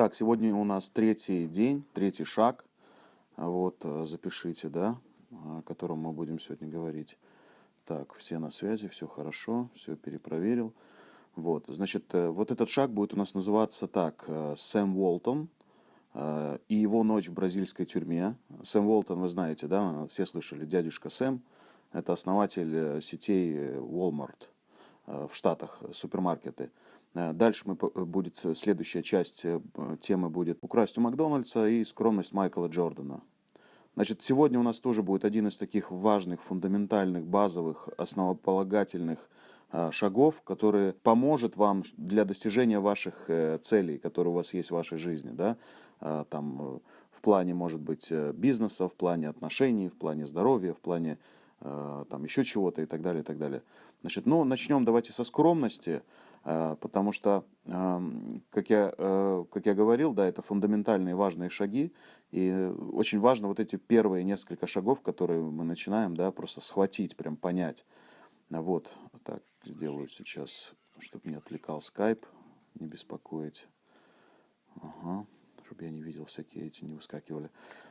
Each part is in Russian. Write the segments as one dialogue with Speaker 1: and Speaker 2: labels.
Speaker 1: Так, сегодня у нас третий день, третий шаг. Вот, э, запишите, да, о котором мы будем сегодня говорить. Так, все на связи, все хорошо, все перепроверил. Вот, значит, э, вот этот шаг будет у нас называться так. э, Сэм Уолтон и его ночь в бразильской тюрьме. Сэм Уолтон, вы знаете, да, все слышали, дядюшка Сэм. Это основатель сетей Walmart в Штатах, супермаркеты. Э, дальше мы, э, будет следующая часть э, темы будет «Украсть у Макдональдса» и «Скромность Майкла Джордана». Значит, сегодня у нас тоже будет один из таких важных, фундаментальных, базовых, основополагательных шагов, который поможет вам для достижения ваших целей, которые у вас есть в вашей жизни, да, там в плане, может быть, бизнеса, в плане отношений, в плане здоровья, в плане там еще чего-то и так далее, и так далее. Значит, ну, начнем давайте со скромности. Э, потому что, эм, как я, э, как я говорил, да, это фундаментальные важные шаги, и очень важно вот эти первые несколько шагов, которые мы начинаем, да, просто схватить, прям понять. Вот, так, сделаю сейчас, чтобы не отвлекал скайп, не беспокоить. Ага чтобы я не видел всякие эти, не выскакивали.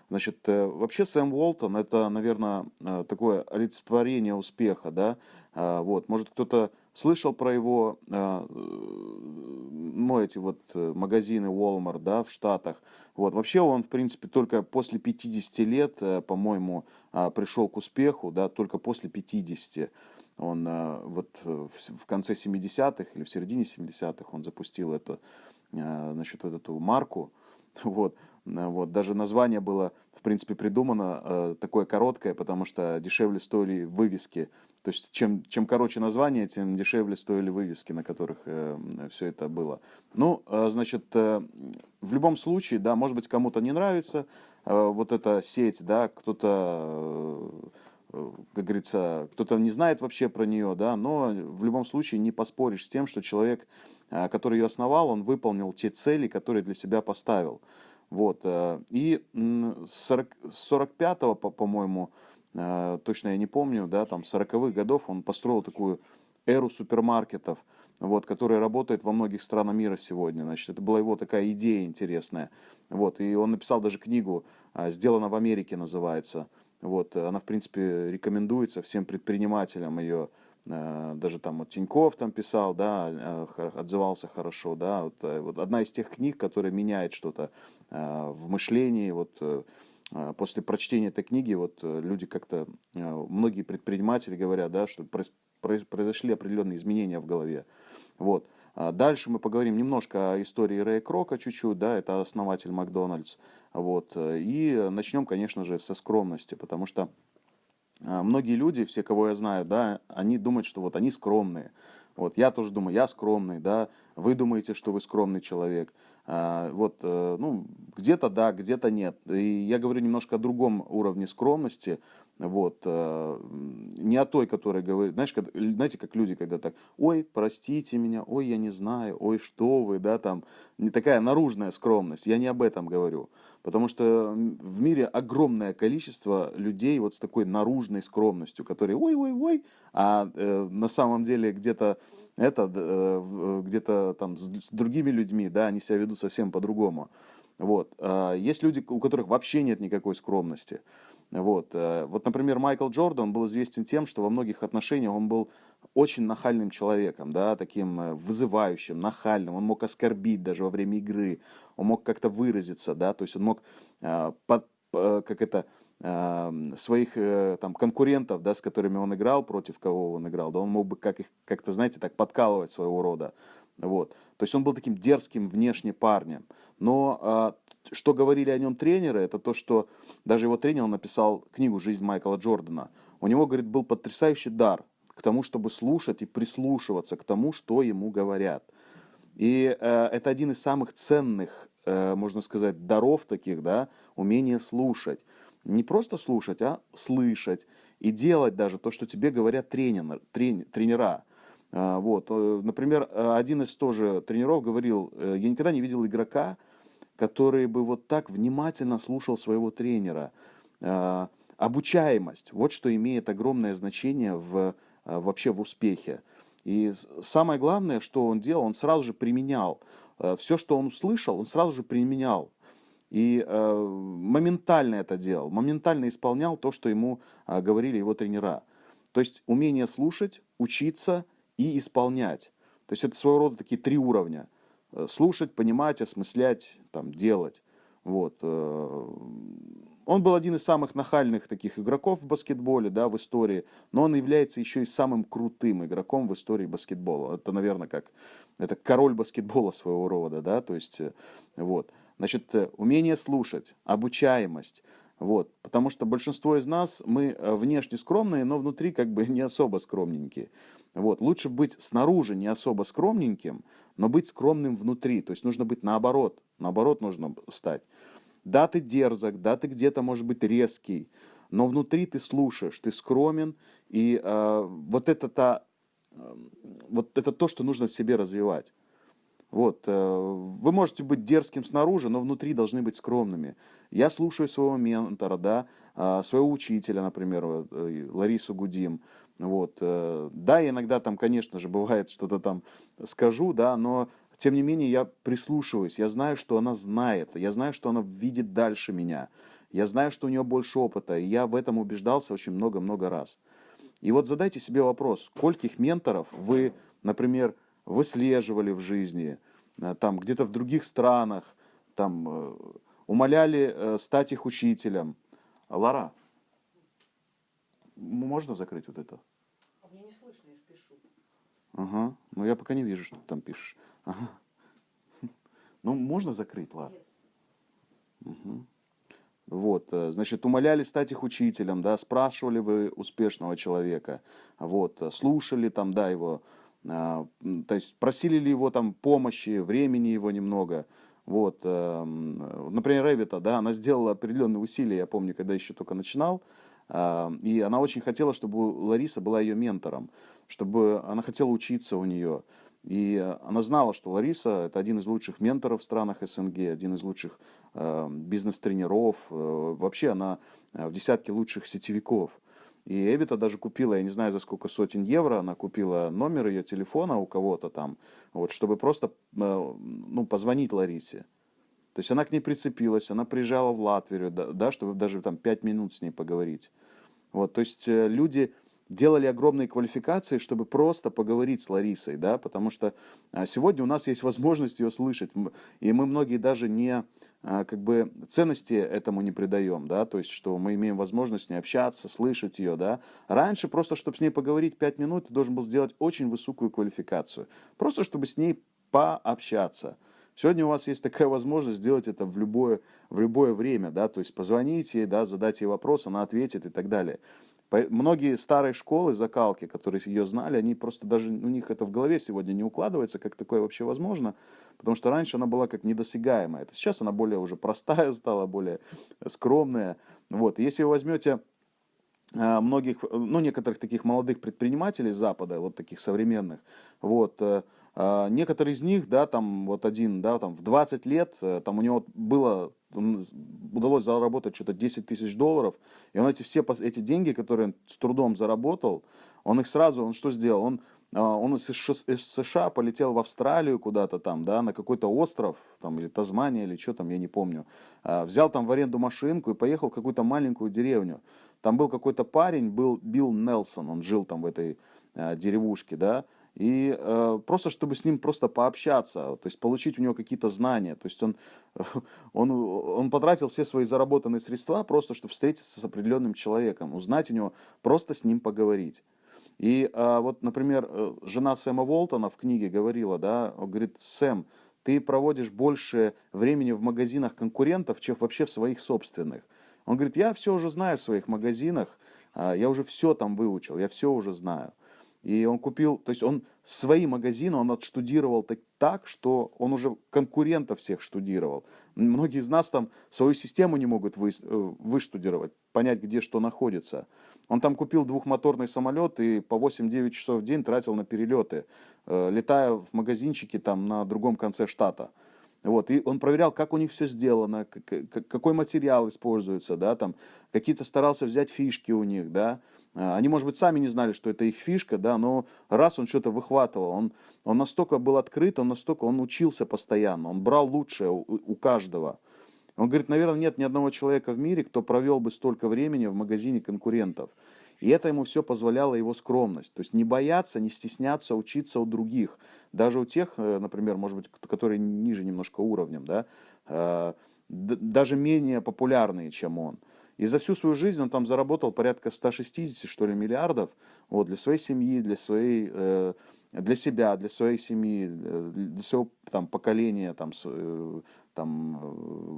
Speaker 1: Значит, э, вообще Сэм Уолтон это, наверное, такое олицетворение успеха, да, вот, может кто-то слышал про его, ну, эти вот магазины Walmart, да, в Штатах, вот, вообще он, в принципе, только после 50 лет, по-моему, пришел к успеху, да, только после 50 он вот в конце 70-х или в середине 70-х он запустил это, значит, эту марку, Вот, э, вот. Даже название было, в принципе, придумано э, такое короткое, потому что дешевле стоили вывески. То есть, чем, чем короче название, тем дешевле стоили вывески, на которых э, все это было. Ну, э, значит, э, в любом случае, да, может быть, кому-то не нравится э, вот эта сеть, да, кто-то... Э, как говорится, кто-то не знает вообще про нее, да, но в любом случае не поспоришь с тем, что человек Э, который ее основал, он выполнил те цели, которые для себя поставил. Вот. Э, и с 45-го, по-моему, э, точно я не помню, да, там 40-х годов он построил такую эру супермаркетов, вот, которая работает во многих странах мира сегодня. Значит, это была его такая идея интересная. Вот, и он написал даже книгу «Сделано в Америке» называется. Вот, она, в принципе, рекомендуется всем предпринимателям ее Э, даже там вот Тиньков там писал, да, э, отзывался хорошо, да, вот, э, вот одна из тех книг, которая меняет что-то в мышлении, вот после прочтения этой книги вот люди как-то, многие предприниматели говорят, да, что произошли определенные изменения в голове, вот. А дальше мы поговорим немножко о истории Рэя Крока чуть-чуть, да, это основатель Макдональдс, вот, и начнем, конечно же, со скромности, потому что а, многие люди, все, кого я знаю, да, они думают, что вот они скромные. Вот я тоже думаю, я скромный, да, вы думаете, что вы скромный человек. А, вот, э, ну, где-то да, где-то нет. И я говорю немножко о другом уровне скромности, вот, э, не о той, которая говорит, знаешь, когда, знаете, как люди, когда так, ой, простите меня, ой, я не знаю, ой, что вы, да, там, не такая наружная скромность, я не об этом говорю, потому что в мире огромное количество людей вот с такой наружной скромностью, которые, ой, ой, ой, а э, на самом деле где-то это, э, где-то там с, с другими людьми, да, они себя ведут совсем по-другому, вот, а есть люди, у которых вообще нет никакой скромности, вот. Э, вот, например, Майкл Джордан был известен тем, что во многих отношениях он был очень нахальным человеком, да, таким э, вызывающим, нахальным. Он мог оскорбить даже во время игры, он мог как-то выразиться, да, то есть он мог э, под, как это, своих там, конкурентов, да, с которыми он играл, против кого он играл, да, он мог бы как их, как-то, знаете, так подкалывать своего рода. Вот. То есть он был таким дерзким внешне парнем. Но а, что говорили о нем тренеры, это то, что даже его тренер написал книгу «Жизнь Майкла Джордана». У него, говорит, был потрясающий дар к тому, чтобы слушать и прислушиваться к тому, что ему говорят. И э, это один из самых ценных, э, можно сказать, даров таких, да, умение слушать. Не просто слушать, а слышать и делать даже то, что тебе говорят тренер, трен, тренера. А, вот. Э, например, э, один из тоже тренеров говорил, э, я никогда не видел игрока, который бы вот так внимательно слушал своего тренера. А, обучаемость, вот что имеет огромное значение в, вообще в успехе. И самое главное, что он делал, он сразу же применял. все, что он услышал, он сразу же применял. И э, моментально это делал, моментально исполнял то, что ему э, говорили его тренера. То есть умение слушать, учиться и исполнять. То есть это своего рода такие три уровня. Э, слушать, понимать, осмыслять, там, делать. Вот. Э, он был один из самых нахальных таких игроков в баскетболе, да, в истории, но он является еще и самым крутым игроком в истории баскетбола. Это, наверное, как это король баскетбола своего рода, да, то есть, э, вот. Значит, умение слушать, обучаемость, вот, потому что большинство из нас, мы внешне скромные, но внутри как бы не особо скромненькие. Вот. Лучше быть снаружи не особо скромненьким, но быть скромным внутри. То есть нужно быть наоборот. Наоборот нужно стать. Да, ты дерзок, да, ты где-то, может быть, резкий, но внутри ты слушаешь, ты скромен, и э, вот это то, э, вот это то, что нужно в себе развивать. Вот, э, вы можете быть дерзким снаружи, но внутри должны быть скромными. Я слушаю своего ментора, да, э, своего учителя, например, э, Ларису Гудим. Вот. Э, да, иногда там, конечно же, бывает что-то там скажу, да, но тем не менее я прислушиваюсь, я знаю, что она знает, я знаю, что она видит дальше меня, я знаю, что у нее больше опыта, и я в этом убеждался очень много-много раз. И вот задайте себе вопрос, скольких менторов вы, например, выслеживали в жизни, э, там где-то в других странах, там э, умоляли стать их учителем. Лара, можно закрыть вот это?
Speaker 2: А мне не слышно, я пишу.
Speaker 1: Ага. Ну я пока не вижу, что ты там пишешь. Ага. Ну, можно закрыть, ладно. Угу. Вот, э, значит, умоляли стать их учителем, да, спрашивали вы успешного человека, вот, э, слушали там, да, его, то есть просили ли его там помощи, времени его немного, вот, э, например, Ревита, да, она сделала определенные усилия, я помню, когда еще только начинал, и она очень хотела, чтобы Лариса была ее ментором, чтобы она хотела учиться у нее. И она знала, что Лариса – это один из лучших менторов в странах СНГ, один из лучших э, бизнес-тренеров. Э, вообще она э, в десятке лучших сетевиков. И Эвита даже купила, я не знаю за сколько сотен евро, она купила номер ее телефона у кого-то там, вот, чтобы просто ну, позвонить Ларисе. То есть она к ней прицепилась, она приезжала в Латвию, да, да чтобы даже там пять минут с ней поговорить. Вот, то есть э, люди делали огромные квалификации, чтобы просто поговорить с Ларисой, да, потому что а, сегодня у нас есть возможность ее слышать, и мы многие даже не, а, как бы, ценности этому не придаем, да, то есть, что мы имеем возможность с ней общаться, слышать ее, да. Раньше просто, чтобы с ней поговорить пять минут, ты должен был сделать очень высокую квалификацию, просто чтобы с ней пообщаться. Сегодня у вас есть такая возможность сделать это в любое, в любое время, да, то есть позвонить ей, да, задать ей вопрос, она ответит и так далее. Многие старые школы закалки, которые ее знали, они просто даже, у них это в голове сегодня не укладывается, как такое вообще возможно, потому что раньше она была как недосягаемая. Это сейчас она более уже простая стала, более скромная. Вот. Если вы возьмете а, многих, ну, некоторых таких молодых предпринимателей Запада, вот таких современных, вот, э, некоторые из них, да, там вот один, да, там в 20 лет, э, там у него было, удалось заработать что-то 10 тысяч долларов, и он эти все эти деньги, которые он с трудом заработал, он их сразу, он что сделал? Он, а, он из США полетел в Австралию куда-то там, да, на какой-то остров, там, или Тазмания, или что там, я не помню. А, взял там в аренду машинку и поехал в какую-то маленькую деревню. Там был какой-то парень, был Билл Нелсон, он жил там в этой деревушке, да, и э, просто чтобы с ним просто пообщаться, то есть получить у него какие-то знания. То есть он, он, он потратил все свои заработанные средства просто, чтобы встретиться с определенным человеком, узнать у него, просто с ним поговорить. И э, вот, например, э, жена Сэма Волтона в книге говорила, да, говорит, Сэм, ты проводишь больше времени в магазинах конкурентов, чем вообще в своих собственных. Он говорит, я все уже знаю в своих магазинах, а, я уже все там выучил, я все уже знаю. И он купил, то есть он свои магазины, он отштудировал так, так, что он уже конкурентов всех штудировал. Многие из нас там свою систему не могут вы, э, выштудировать, понять, где что находится. Он там купил двухмоторный самолет и по 8-9 часов в день тратил на перелеты, э, летая в магазинчике там на другом конце штата. Вот, и он проверял, как у них все сделано, какой материал используется, да, там, какие-то старался взять фишки у них, да, они, может быть, сами не знали, что это их фишка, да, но раз он что-то выхватывал, он, он настолько был открыт, он настолько, он учился постоянно, он брал лучшее у, у каждого. Он говорит, наверное, нет ни одного человека в мире, кто провел бы столько времени в магазине конкурентов. И это ему все позволяло его скромность. То есть не бояться, не стесняться учиться у других. Даже у тех, э, например, может быть, которые ниже немножко уровнем, да, э, даже менее популярные, чем он. И за всю свою жизнь он там заработал порядка 160, что ли, миллиардов вот, для своей семьи, для, своей, э, для себя, для своей семьи, для своего там, поколения, там, там,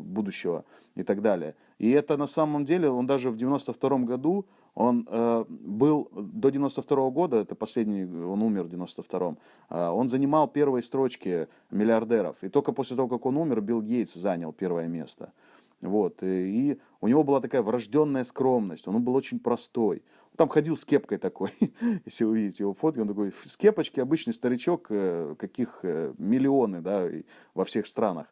Speaker 1: будущего и так далее. И это на самом деле, он даже в 92 году, он э, был до 92 года, это последний, он умер в 92 э, он занимал первые строчки миллиардеров. И только после того, как он умер, Билл Гейтс занял первое место. Вот, и, у него была такая врожденная скромность, он был очень простой. Он там ходил с кепкой такой, если вы увидите его фотки, он такой с кепочки, обычный старичок, э, каких э, миллионы, да, во всех странах.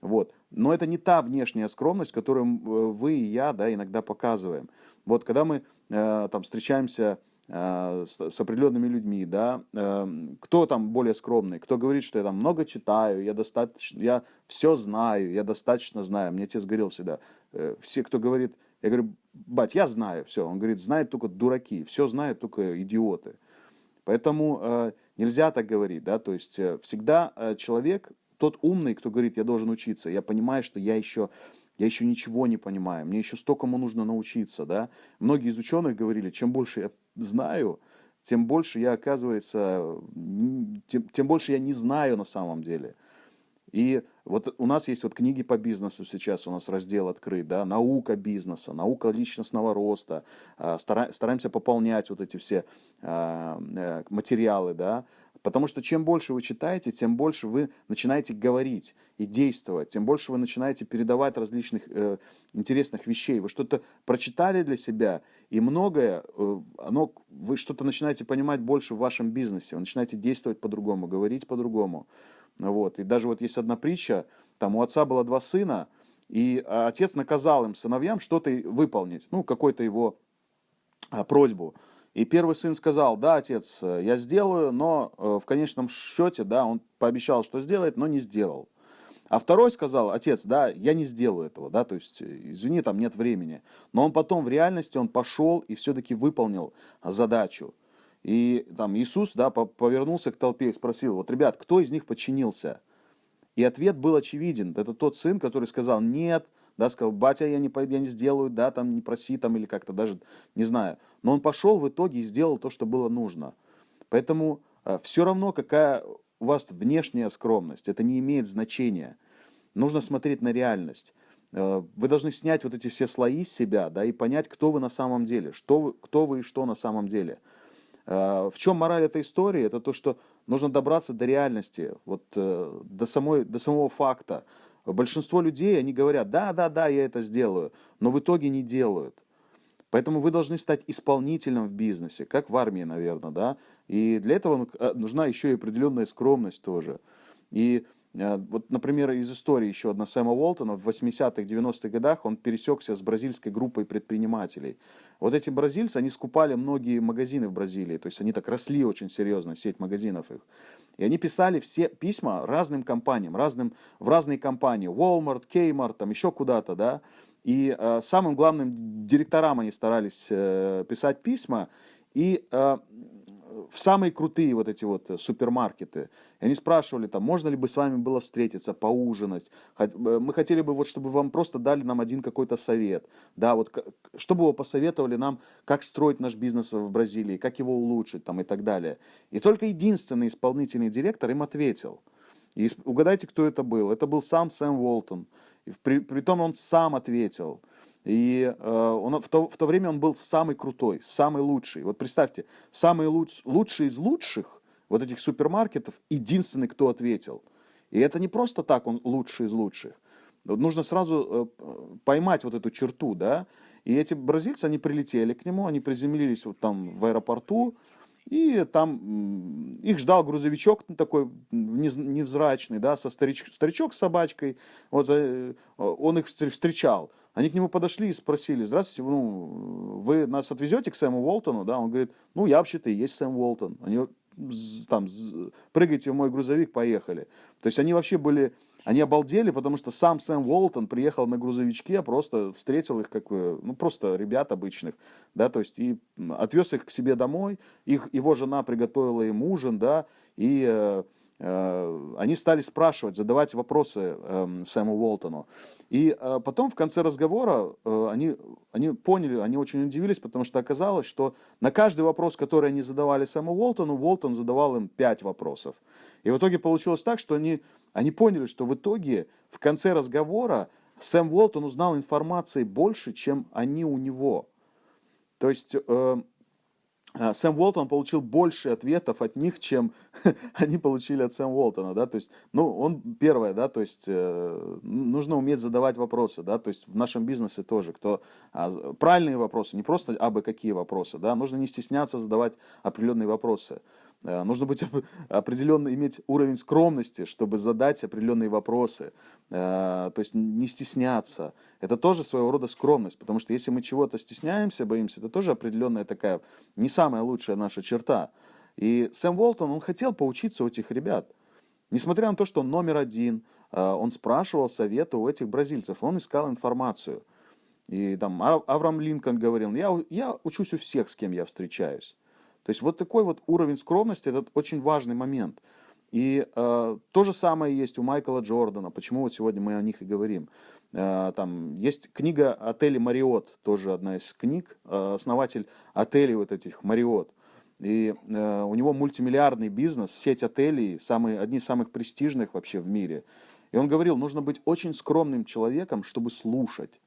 Speaker 1: Вот. Но это не та внешняя скромность, которую э, вы и я да, иногда показываем. Вот когда мы э, там встречаемся с, с определенными людьми, да, э, кто там более скромный, кто говорит, что я там много читаю, я достаточно, я все знаю, я достаточно знаю. Мне отец говорил всегда, э, все, кто говорит, я говорю, бать, я знаю все. Он говорит, знают только дураки, все знают только идиоты. Поэтому э, нельзя так говорить, да, то есть э, всегда э, человек тот умный, кто говорит, я должен учиться, я понимаю, что я еще, я еще ничего не понимаю, мне еще стокому нужно научиться, да. Многие из ученых говорили, чем больше я знаю, тем больше я, оказывается, тем, тем больше я не знаю на самом деле. И вот у нас есть вот книги по бизнесу сейчас, у нас раздел открыт, да, наука бизнеса, наука личностного роста, а, стараемся пополнять вот эти все а, э, материалы, да, Потому что чем больше вы читаете, тем больше вы начинаете говорить и действовать, тем больше вы начинаете передавать различных э, интересных вещей. Вы что-то прочитали для себя, и многое, э, оно, вы что-то начинаете понимать больше в вашем бизнесе, вы начинаете действовать по-другому, говорить по-другому. Вот. И даже вот есть одна притча, там у отца было два сына, и отец наказал им, сыновьям, что-то выполнить, ну, какую-то его а, просьбу. И первый сын сказал, да, отец, э, я сделаю, но э, в конечном счете, да, он пообещал, что сделает, но не сделал. А второй сказал, отец, да, я не сделаю этого, да, то есть, э, извини, там нет времени. Но он потом в реальности, он пошел и все-таки выполнил задачу. И там Иисус, да, повернулся к толпе и спросил, вот, ребят, кто из них подчинился? И ответ был очевиден. Это тот сын, который сказал, нет, да, сказал, батя, я не, я не сделаю, да, там, не проси, там, или как-то даже, не знаю. Но он пошел в итоге и сделал то, что было нужно. Поэтому э, все равно, какая у вас внешняя скромность, это не имеет значения. Нужно смотреть на реальность. Э, вы должны снять вот эти все слои с себя, да, и понять, кто вы на самом деле, что вы, кто вы и что на самом деле. Э, в чем мораль этой истории? Это то, что нужно добраться до реальности, вот, до, самой, до самого факта, Большинство людей, они говорят, да, да, да, я это сделаю, но в итоге не делают. Поэтому вы должны стать исполнителем в бизнесе, как в армии, наверное, да. И для этого э, нужна еще и определенная скромность тоже. И Э, вот, например, из истории еще одна Сэма Уолтона в 80-х, 90-х годах он пересекся с бразильской группой предпринимателей. Вот эти бразильцы, они скупали многие магазины в Бразилии, то есть они так росли очень серьезно, сеть магазинов их. И они писали все письма разным компаниям, разным, в разные компании, Walmart, Kmart, там еще куда-то, да. И э, самым главным директорам они старались э, писать письма, и э, в самые крутые вот эти вот э, супермаркеты. И они спрашивали, там, можно ли бы с вами было встретиться, поужинать. Э, мы хотели бы, вот, чтобы вам просто дали нам один какой-то совет. Да, вот, чтобы вы посоветовали нам, как строить наш бизнес в Бразилии, как его улучшить там, и так далее. И только единственный исполнительный директор им ответил. И угадайте, кто это был. Это был сам Сэм Уолтон. И при, при том он сам ответил. И э, он, в, то, в то время он был самый крутой, самый лучший. Вот представьте, самый луч, лучший из лучших вот этих супермаркетов, единственный, кто ответил. И это не просто так он лучший из лучших. Нужно сразу э, поймать вот эту черту, да. И эти бразильцы, они прилетели к нему, они приземлились вот там в аэропорту, И там их ждал грузовичок такой невзрачный, да, со старич, старичок с собачкой. Вот э, он их встречал. Они к нему подошли и спросили, здравствуйте, ну, вы нас отвезете к Сэму Уолтону? Да, он говорит, ну, я вообще-то и есть Сэм Уолтон. Они там, прыгайте в мой грузовик, поехали. То есть они вообще были, они обалдели, потому что сам Сэм Уолтон приехал на грузовичке, просто встретил их как, ну, просто ребят обычных, да, то есть и отвез их к себе домой, их, его жена приготовила им ужин, да, и Э, они стали спрашивать, задавать вопросы эм, Сэму Уолтону. И э, потом в конце разговора э, они, они поняли, они очень удивились, потому что оказалось, что на каждый вопрос, который они задавали Сэму Уолтону, Уолтон задавал им пять вопросов. И в итоге получилось так, что они, они поняли, что в итоге в конце разговора Сэм Уолтон узнал информации больше, чем они у него. То есть Сэм Уолтон получил больше ответов от них, чем они получили от Сэма Уолтона, да, то есть, ну, он первое, да, то есть, э, нужно уметь задавать вопросы, да, то есть, в нашем бизнесе тоже, кто, а, правильные вопросы, не просто абы какие вопросы, да, нужно не стесняться задавать определенные вопросы, нужно быть определенно, иметь уровень скромности, чтобы задать определенные вопросы. Э, то есть не стесняться. Это тоже своего рода скромность, потому что если мы чего-то стесняемся, боимся, это тоже определенная такая, не самая лучшая наша черта. И Сэм Уолтон, он хотел поучиться у этих ребят. Несмотря на то, что он номер один, э, он спрашивал совета у этих бразильцев, он искал информацию. И там Авраам Линкольн говорил, я, я учусь у всех, с кем я встречаюсь. То есть вот такой вот уровень скромности, это очень важный момент. И э, то же самое есть у Майкла Джордана, почему вот сегодня мы о них и говорим. Э, там есть книга «Отели Мариот», тоже одна из книг, э, основатель отелей вот этих Мариот. И э, у него мультимиллиардный бизнес, сеть отелей, самые, одни из самых престижных вообще в мире. И он говорил, нужно быть очень скромным человеком, чтобы слушать.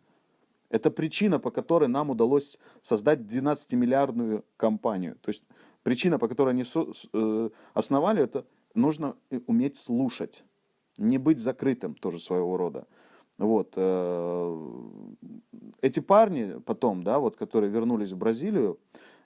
Speaker 1: Это причина, по которой нам удалось создать 12-миллиардную компанию. То есть причина, по которой они э, основали, это нужно уметь слушать, не быть закрытым тоже своего рода. Вот. Э, эти парни потом, да, вот, которые вернулись в Бразилию,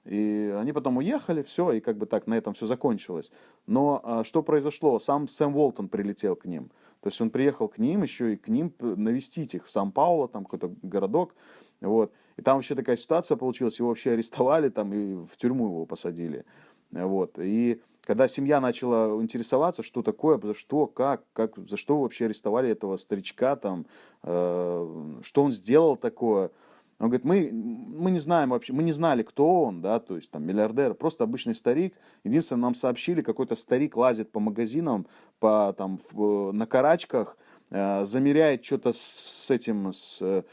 Speaker 1: и они потом уехали, все, и как бы так на этом все закончилось. Но а, что произошло? Сам Сэм Уолтон прилетел к ним. То есть он приехал к ним, еще и к ним навестить их в Сан-Пауло, там какой-то городок. Вот. И там вообще такая ситуация получилась, его вообще арестовали там и в тюрьму его посадили. Вот. И когда семья начала интересоваться, что такое, за что, как, как за что вообще арестовали этого старичка, там, э, что он сделал такое, он говорит, мы, мы не знаем вообще, мы не знали, кто он, да, то есть там миллиардер, просто обычный старик. Единственное, нам сообщили, какой-то старик лазит по магазинам, по, там, в, на карачках, э, замеряет что-то с этим, с, э,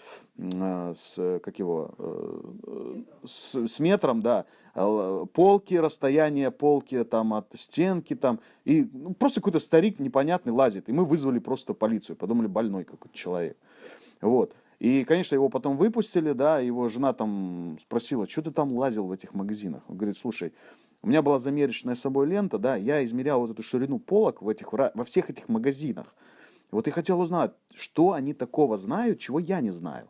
Speaker 1: с, как его, э, с, с метром, да, полки, расстояние полки там от стенки там, и ну, просто какой-то старик непонятный лазит, и мы вызвали просто полицию, подумали, больной какой-то человек. Вот. И, конечно, его потом выпустили, да, его жена там спросила, что ты там лазил в этих магазинах? Он говорит, слушай, у меня была замерочная с собой лента, да, я измерял вот эту ширину полок в этих, во всех этих магазинах. Вот и хотел узнать, что они такого знают, чего я не знаю.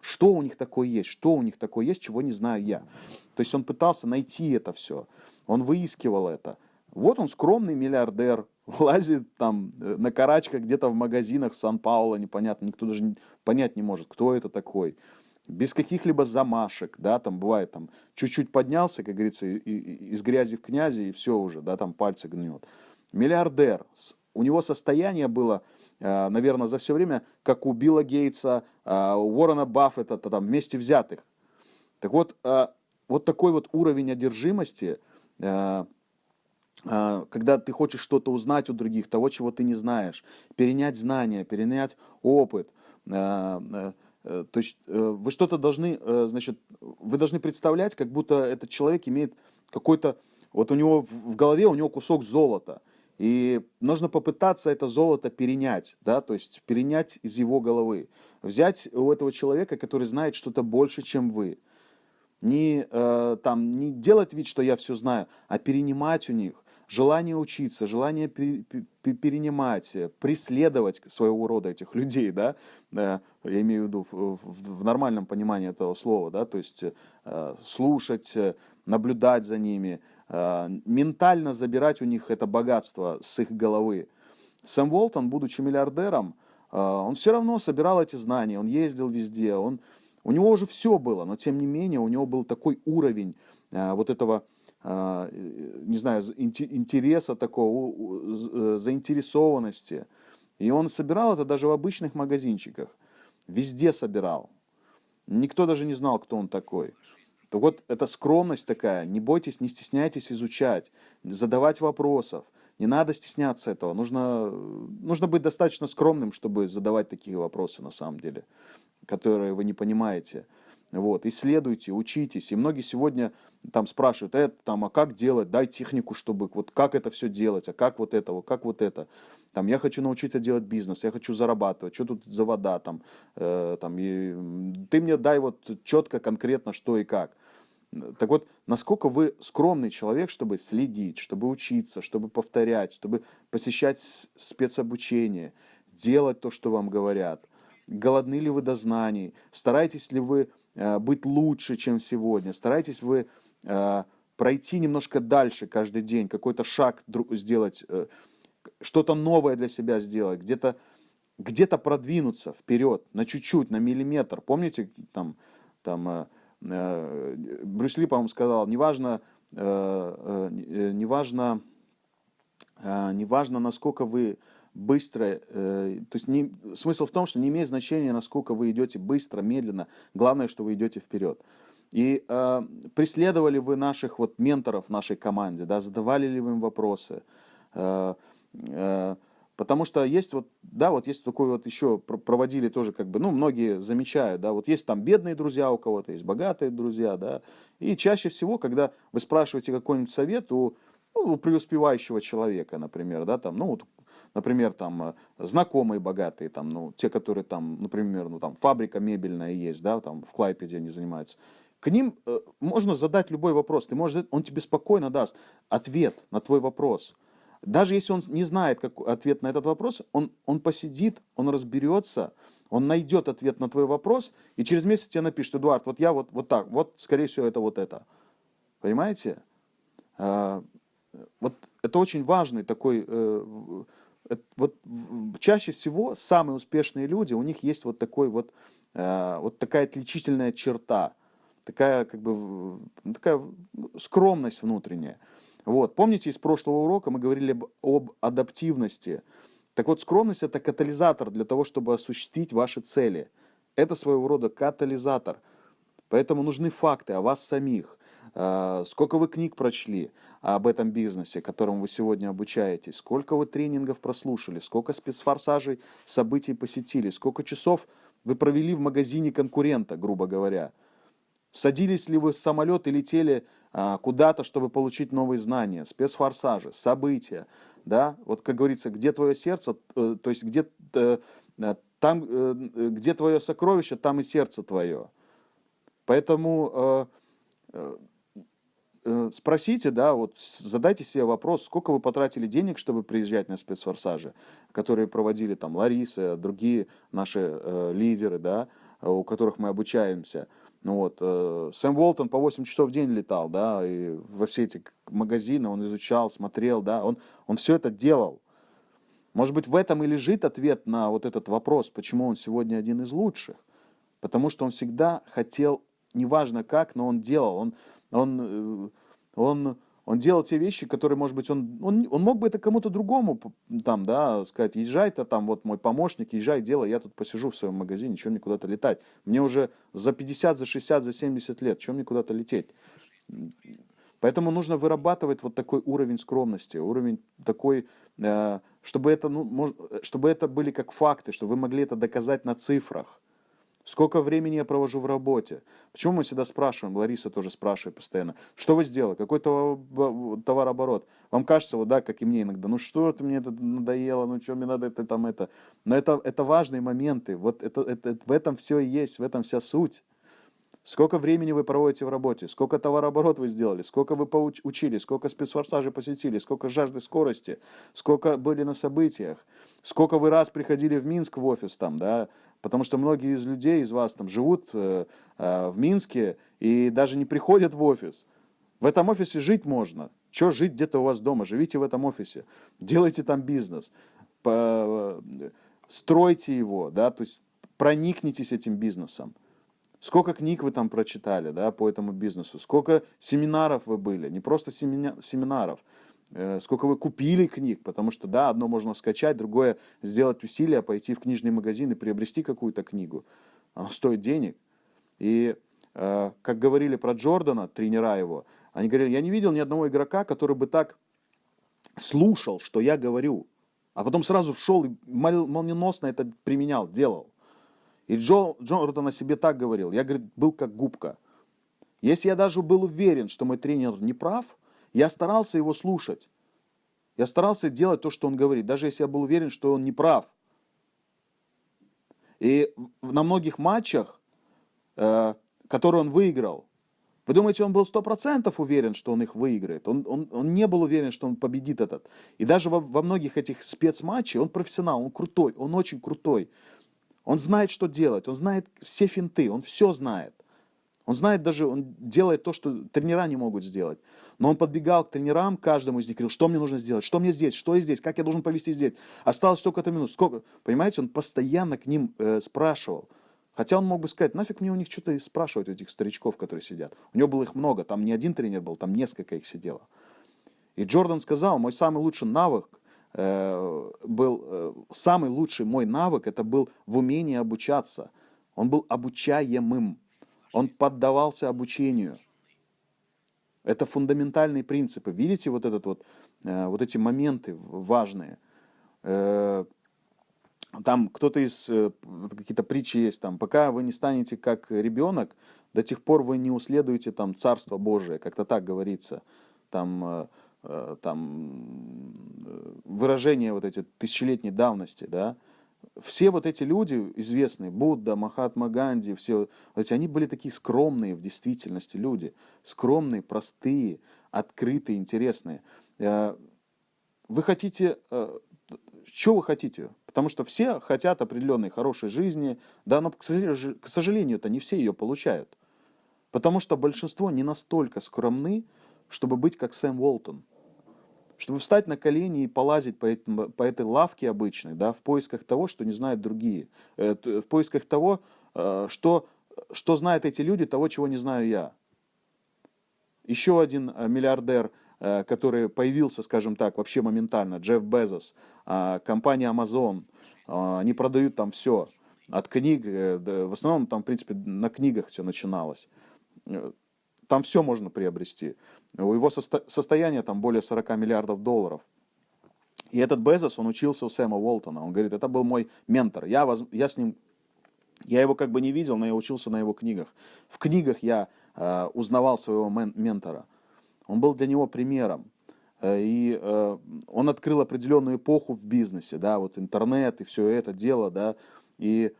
Speaker 1: Что у них такое есть, что у них такое есть, чего не знаю я. То есть он пытался найти это все, он выискивал это. Вот он скромный миллиардер, лазит там э, на карачках где-то в магазинах Сан-Пауло, непонятно, никто даже понять не может, кто это такой. Без каких-либо замашек, да, там бывает, там, чуть-чуть поднялся, как говорится, и, и, из грязи в князи, и все уже, да, там пальцы гнет. Миллиардер, у него состояние было, э, наверное, за все время, как у Билла Гейтса, э, Уоррена Баффета, там, вместе взятых. Так вот, вот такой вот уровень одержимости – когда ты хочешь что-то узнать у других, того, чего ты не знаешь, перенять знания, перенять опыт. А, а, э, то есть э, вы что-то должны, э, значит, вы должны представлять, как будто этот человек имеет какой-то, вот у него в голове у него кусок золота, и нужно попытаться это золото перенять, да, то есть перенять из его головы, взять у этого человека, который знает что-то больше, чем вы, не, э, там, не делать вид, что я все знаю, а перенимать у них, желание учиться, желание перенимать, преследовать своего рода этих людей, да, я имею в виду в, нормальном понимании этого слова, да, то есть э, слушать, наблюдать за ними, э, ментально забирать у них это богатство с их головы. Сэм Уолтон, будучи миллиардером, э, он все равно собирал эти знания, он ездил везде, он, у него уже все было, но тем не менее у него был такой уровень э, вот этого, не знаю, интереса такого, заинтересованности. И он собирал это даже в обычных магазинчиках, везде собирал. Никто даже не знал, кто он такой. То вот эта скромность такая, не бойтесь, не стесняйтесь изучать, задавать вопросов. Не надо стесняться этого. Нужно, нужно быть достаточно скромным, чтобы задавать такие вопросы на самом деле, которые вы не понимаете. Вот, исследуйте, учитесь. И многие сегодня там спрашивают, это там, а как делать, дай технику, чтобы, вот как это все делать, а как вот это, как вот это. Там, я хочу научиться делать бизнес, я хочу зарабатывать, что тут за вода там, э, там и, ты мне дай вот четко, конкретно, что и как. Так вот, насколько вы скромный человек, чтобы следить, чтобы учиться, чтобы повторять, чтобы посещать спецобучение, делать то, что вам говорят. Голодны ли вы до знаний? Стараетесь ли вы быть лучше, чем сегодня? Стараетесь вы э, пройти немножко дальше каждый день, какой-то шаг сделать, э, что-то новое для себя сделать, где-то где-то продвинуться вперед на чуть-чуть, на миллиметр. Помните, там, там Э, Брюс Ли, по-моему, сказал, неважно, э, э, неважно, неважно, насколько вы быстро, то есть не, смысл в том, что не имеет значения, насколько вы идете быстро, медленно, главное, что вы идете вперед. И э, преследовали вы наших вот менторов в нашей команде, да, задавали ли вы им вопросы, э, э, Потому что есть вот, да, вот есть такой вот еще, проводили тоже как бы, ну, многие замечают, да, вот есть там бедные друзья у кого-то, есть богатые друзья, да, и чаще всего, когда вы спрашиваете какой-нибудь совет у, ну, у преуспевающего человека, например, да, там, ну, вот, например, там, э, знакомые богатые, там, ну, те, которые там, например, ну, там, фабрика мебельная есть, да, там, в Клайпеде они занимаются, к ним э, можно задать любой вопрос, ты можешь, он тебе спокойно даст ответ на твой вопрос, даже если он не знает как, ответ на этот вопрос, он, он посидит, он разберется, он найдет ответ на твой вопрос, и через месяц тебе напишет, Эдуард, вот я вот, вот так, вот, скорее всего, это вот это. Понимаете? А, вот это очень важный такой... Э, вот чаще всего самые успешные люди, у них есть вот такой вот, э, вот такая отличительная черта, такая как бы такая скромность внутренняя. Вот. Помните, из прошлого урока мы говорили об, об адаптивности. Так вот, скромность – это катализатор для того, чтобы осуществить ваши цели. Это своего рода катализатор. Поэтому нужны факты о вас самих. А, сколько вы книг прочли об этом бизнесе, которому вы сегодня обучаетесь? Сколько вы тренингов прослушали? Сколько спецфорсажей, событий посетили? Сколько часов вы провели в магазине конкурента, грубо говоря? Садились ли вы в самолет и летели а, куда-то, чтобы получить новые знания, спецфорсажи, события, да, вот как говорится, где твое сердце, э, то есть где, э, э, там, где твое сокровище, там и сердце твое. Поэтому спросите, да, вот задайте себе вопрос, сколько вы потратили денег, чтобы приезжать на спецфорсажи, которые проводили там Лариса, другие наши э, лидеры, да, у которых мы обучаемся – ну вот, э, Сэм Уолтон по 8 часов в день летал, да, и во все эти магазины он изучал, смотрел, да, он, он все это делал. Может быть, в этом и лежит ответ на вот этот вопрос, почему он сегодня один из лучших. Потому что он всегда хотел, неважно как, но он делал, он, он, э, он он делал те вещи, которые, может быть, он, он, он мог бы это кому-то другому там, да, сказать, езжай-то там, вот мой помощник, езжай, делай, я тут посижу в своем магазине, чем мне куда-то летать. Мне уже за 50, за 60, за 70 лет, чем мне куда-то лететь? Поэтому нужно вырабатывать вот такой уровень скромности, уровень такой, э, чтобы это, ну, мож, чтобы это были как факты, чтобы вы могли это доказать на цифрах. Сколько времени я провожу в работе? Почему мы всегда спрашиваем, Лариса тоже спрашивает постоянно, что вы сделали, какой товарооборот? Вам кажется, вот да, как и мне иногда, ну что это мне это надоело, ну что мне надо это там это. Но это, это важные моменты, вот это, это, в этом все и есть, в этом вся суть. Сколько времени вы проводите в работе, сколько товарооборот вы сделали, сколько вы учили, сколько спецфорсажей посетили, сколько жажды скорости, сколько были на событиях, сколько вы раз приходили в Минск в офис там, да, потому что многие из людей, из вас там живут э, э, в Минске и даже не приходят в офис. В этом офисе жить можно, Что жить где-то у вас дома? Живите в этом офисе, делайте там бизнес, по, стройте его, да, то есть проникнитесь этим бизнесом. Сколько книг вы там прочитали, да, по этому бизнесу, сколько семинаров вы были, не просто семина, семинаров, э, сколько вы купили книг, потому что, да, одно можно скачать, другое сделать усилия, пойти в книжный магазин и приобрести какую-то книгу. Она стоит денег. И, э, как говорили про Джордана, тренера его, они говорили, я не видел ни одного игрока, который бы так слушал, что я говорю, а потом сразу шел и молниеносно это применял, делал. И Джо, Джордан о себе так говорил. Я, говорит, был как губка. Если я даже был уверен, что мой тренер не прав, я старался его слушать. Я старался делать то, что он говорит, даже если я был уверен, что он не прав. И на многих матчах, э, которые он выиграл, вы думаете, он был сто процентов уверен, что он их выиграет? Он, он, он не был уверен, что он победит этот. И даже во, во многих этих спецматчах он профессионал, он крутой, он очень крутой. Он знает, что делать, он знает все финты, он все знает. Он знает даже, он делает то, что тренера не могут сделать. Но он подбегал к тренерам, каждому из них говорил, что мне нужно сделать, что мне здесь, что здесь, как я должен повести здесь. Осталось столько-то минут, сколько. Понимаете, он постоянно к ним э, спрашивал. Хотя он мог бы сказать, нафиг мне у них что-то спрашивать, у этих старичков, которые сидят. У него было их много, там не один тренер был, там несколько их сидело. И Джордан сказал, мой самый лучший навык Э, был э, самый лучший мой навык, это был в умении обучаться. Он был обучаемым. Он поддавался обучению. Это фундаментальные принципы. Видите вот, этот вот, э, вот эти моменты важные? Там кто-то из, какие-то притчи есть, там, пока вы не станете как ребенок, до тех пор вы не уследуете там Царство Божие, как-то так говорится. Там Э, там, э, выражения вот эти тысячелетней давности, да, все вот эти люди известные, Будда, Махатма Ганди, все эти, они были такие скромные в действительности люди, скромные, простые, открытые, интересные. Э, вы хотите, что вы хотите? Потому что все хотят определенной хорошей жизни, да, но, к сожалению, это не все ее получают. Потому что большинство не настолько скромны, чтобы быть как Сэм Уолтон чтобы встать на колени и полазить по, этим, по этой лавке обычной, да, в поисках того, что не знают другие, э, в поисках того, э, что, что знают эти люди, того, чего не знаю я. Еще один э, миллиардер, который появился, скажем так, вообще моментально, Джефф Безос, компания Amazon, они продают там все, от книг, в основном там, в принципе, на книгах все начиналось. Там все можно приобрести. У его состо состояние там более 40 миллиардов долларов. И этот Безос, он учился у Сэма Уолтона. Он говорит, это был мой ментор. Я, воз... я с ним, я его как бы не видел, но я учился на его книгах. В книгах я э, узнавал своего мен ментора. Он был для него примером. Э, и э, он открыл определенную эпоху в бизнесе, да, вот интернет и все это дело, да, и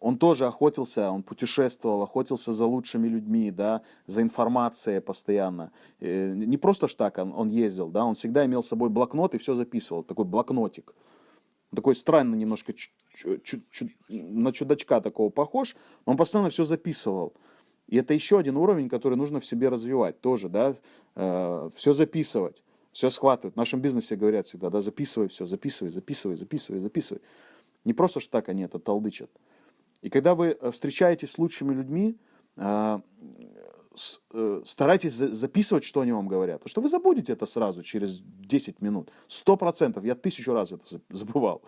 Speaker 1: он тоже охотился, он путешествовал, охотился за лучшими людьми, да, за информацией постоянно. Не просто ж так он, он ездил, да, он всегда имел с собой блокнот и все записывал, такой блокнотик. Такой странный немножко, на чудачка такого похож, он постоянно все записывал. И это еще один уровень, который нужно в себе развивать тоже, да, э, все записывать, все схватывать. В нашем бизнесе говорят всегда, да, записывай все, записывай, записывай, записывай, записывай. Не просто ж так они это толдычат. И когда вы э, встречаетесь с лучшими людьми, а, э, старайтесь записывать, что они вам говорят. Потому что вы забудете это сразу, через 10 минут. Сто процентов. Я тысячу раз это забывал.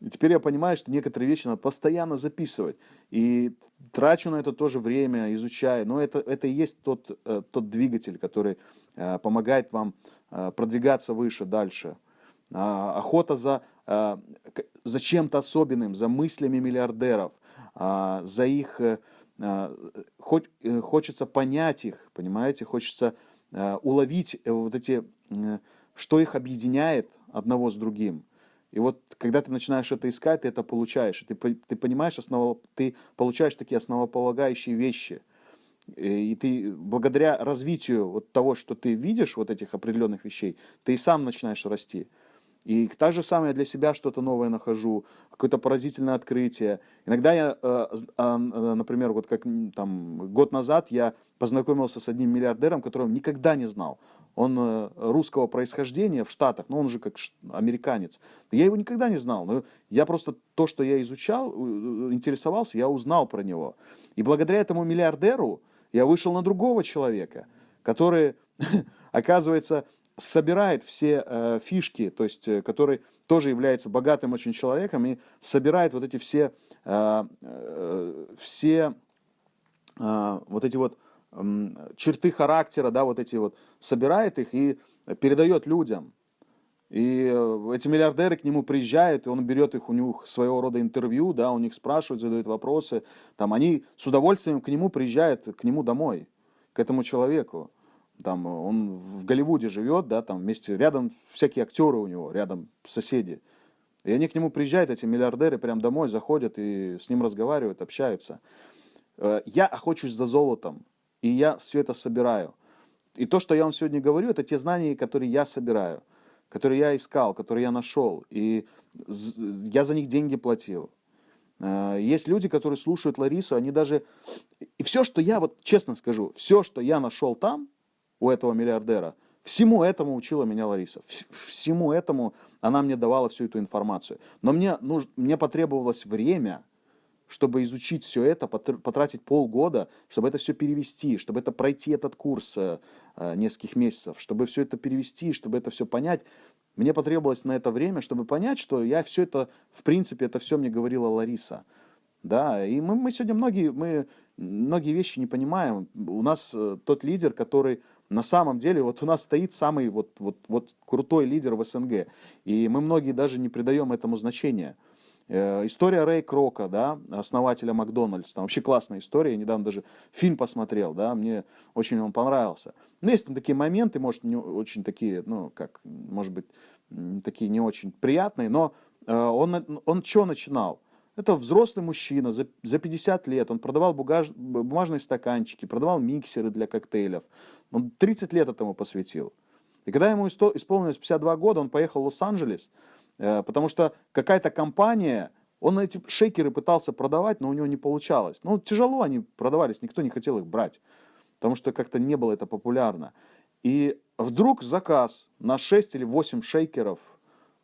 Speaker 1: И теперь я понимаю, что некоторые вещи надо постоянно записывать. И трачу на это тоже время, изучаю. Но это, это и есть тот, э, тот двигатель, который помогает вам продвигаться выше, дальше. А, охота за, а, за чем-то особенным, за мыслями миллиардеров, а, за их... Э, хоть, э, хочется понять их, понимаете, хочется уловить э, вот эти, что их объединяет одного с другим. И вот когда ты начинаешь это искать, ты это получаешь. Ты, ты понимаешь, осново, ты получаешь такие основополагающие вещи. И ты благодаря развитию вот того, что ты видишь, вот этих определенных вещей, ты и сам начинаешь расти. И так же самое для себя что-то новое нахожу, какое-то поразительное открытие. Иногда я, э, а, э, например, вот как там год назад я познакомился с одним миллиардером, которого никогда не знал. он э, русского происхождения в Штатах, но он же как американец. Я его никогда не знал, но я просто то, что я изучал, интересовался, я узнал про него. И благодаря этому миллиардеру я вышел на другого человека, который, оказывается, собирает все э, фишки, то есть, э, который тоже является богатым очень человеком и собирает вот эти все, э, э, все э, вот эти вот э, черты характера, да, вот эти вот, собирает их и передает людям. И э, эти миллиардеры к нему приезжают, и он берет их, у них своего рода интервью, да, у них спрашивают, задают вопросы. Там они с удовольствием к нему приезжают, к нему домой, к этому человеку. Там он в Голливуде живет, да, там вместе, рядом всякие актеры у него, рядом соседи. И они к нему приезжают, эти миллиардеры, прям домой заходят и с ним разговаривают, общаются. Э, я охочусь за золотом, и я все это собираю. И то, что я вам сегодня говорю, это те знания, которые я собираю которые я искал, которые я нашел, и я за них деньги платил. Э, есть люди, которые слушают Ларису, они даже... И все, что я, вот честно скажу, все, что я нашел там, у этого миллиардера, всему этому учила меня Лариса. Всему этому она мне давала всю эту информацию. Но мне, нуж... мне потребовалось время, чтобы изучить все это, потратить полгода, чтобы это все перевести, чтобы это пройти этот курс э, э, нескольких месяцев, чтобы все это перевести, чтобы это все понять. Мне потребовалось на это время, чтобы понять, что я все это, в принципе, это все мне говорила Лариса. Да, и мы, мы сегодня многие, мы многие вещи не понимаем. У нас э, тот лидер, который на самом деле, вот у нас стоит самый вот, вот, вот крутой лидер в СНГ. И мы многие даже не придаем этому значения. Э, история Рэй Крока, да, основателя Макдональдс, там вообще классная история, я недавно даже фильм посмотрел, да, мне очень он понравился. Но есть там такие моменты, может, не очень такие, ну, как, может быть, такие не очень приятные, но э, он, он что начинал? Это взрослый мужчина, за, за 50 лет, он продавал бугаж, бумажные стаканчики, продавал миксеры для коктейлев. Он 30 лет этому посвятил. И когда ему исполнилось 52 года, он поехал в Лос-Анджелес, Э, потому что какая-то компания, он эти шейкеры пытался продавать, но у него не получалось. Ну, тяжело они продавались, никто не хотел их брать, потому что как-то не было это популярно. И вдруг заказ на 6 или 8 шейкеров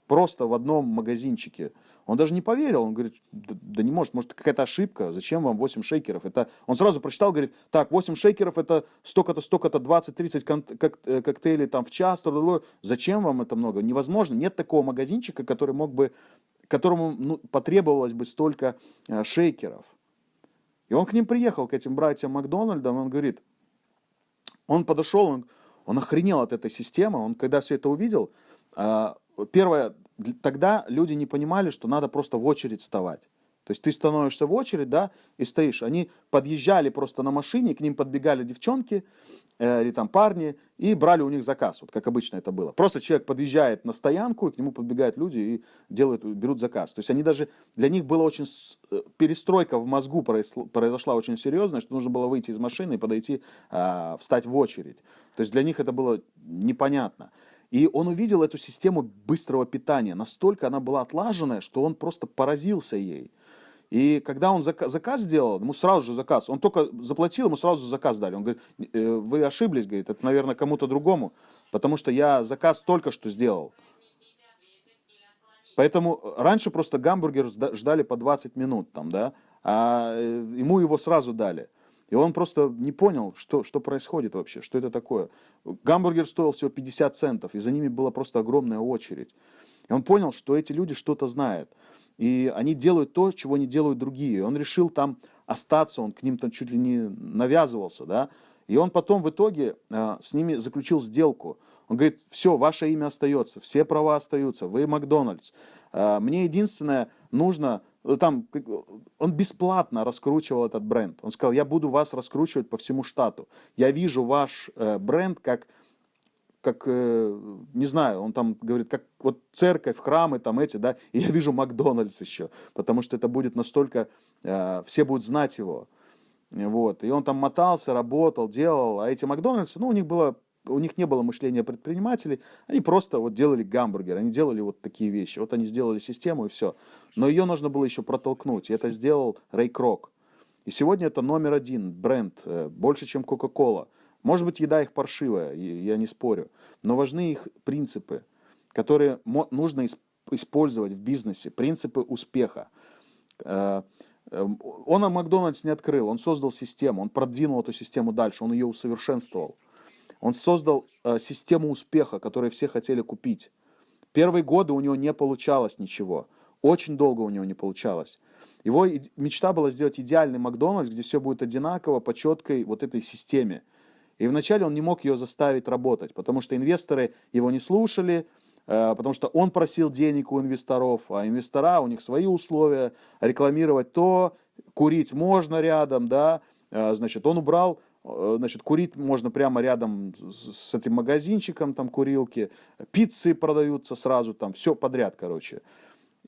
Speaker 1: просто в одном магазинчике – он даже не поверил, он говорит, да, да не может, может какая-то ошибка, зачем вам 8 шейкеров? Это... Он сразу прочитал, говорит, так, 8 шейкеров это столько-то, столько-то, 20-30 кок э, коктейлей там в час, зачем вам это много? Невозможно, нет такого магазинчика, который мог бы, которому ну, потребовалось бы столько э, шейкеров. И он к ним приехал, к этим братьям Макдональдам, он говорит, он подошел, он, он охренел от этой системы, он когда все это увидел, э, первое, тогда люди не понимали, что надо просто в очередь вставать. То есть ты становишься в очередь, да, и стоишь. Они подъезжали просто на машине, к ним подбегали девчонки э, или там парни и брали у них заказ, вот как обычно это было. Просто человек подъезжает на стоянку, и к нему подбегают люди и делают, берут заказ. То есть они даже, для них была очень, э, перестройка в мозгу произошла очень серьезная, что нужно было выйти из машины и подойти, э, встать в очередь. То есть для них это было непонятно. И он увидел эту систему быстрого питания. Настолько она была отлаженная, что он просто поразился ей. И когда он заказ, заказ сделал, ему сразу же заказ, он только заплатил, ему сразу заказ дали. Он говорит, «Э, вы ошиблись, говорит, это, наверное, кому-то другому, потому что я заказ только что сделал. Поэтому раньше просто гамбургер ждали по 20 минут, там, да, а э, ему его сразу дали. И он просто не понял, что, что происходит вообще, что это такое. Гамбургер стоил всего 50 центов, и за ними была просто огромная очередь. И он понял, что эти люди что-то знают. И они делают то, чего не делают другие. Он решил там остаться, он к ним там чуть ли не навязывался, да. И он потом в итоге э, с ними заключил сделку. Он говорит, все, ваше имя остается, все права остаются, вы Макдональдс. Э, мне единственное нужно там, он бесплатно раскручивал этот бренд. Он сказал, я буду вас раскручивать по всему штату. Я вижу ваш э, бренд как, как э, не знаю, он там говорит, как вот церковь, храмы там эти, да, и я вижу Макдональдс еще, потому что это будет настолько, э, все будут знать его. Вот. И он там мотался, работал, делал, а эти Макдональдсы, ну, у них было у них не было мышления предпринимателей, они просто вот делали гамбургер, они делали вот такие вещи. Вот они сделали систему и все. Но ее нужно было еще протолкнуть, и это сделал Рэй Крок. И сегодня это номер один бренд, э, больше, чем Coca-Cola. Может быть, еда их паршивая, я не спорю. Но важны их принципы, которые нужно использовать в бизнесе. Принципы успеха. Э, эм, он Макдональдс не открыл, он создал систему, он продвинул эту систему дальше, он ее усовершенствовал. Он создал э, систему успеха, которую все хотели купить. Первые годы у него не получалось ничего. Очень долго у него не получалось. Его мечта была сделать идеальный Макдональдс, где все будет одинаково по четкой вот этой системе. И вначале он не мог ее заставить работать, потому что инвесторы его не слушали, э, потому что он просил денег у инвесторов, а инвестора, у них свои условия, рекламировать то, курить можно рядом, да, э, значит, он убрал значит, курить можно прямо рядом с этим магазинчиком, там курилки, пиццы продаются сразу, там все подряд, короче.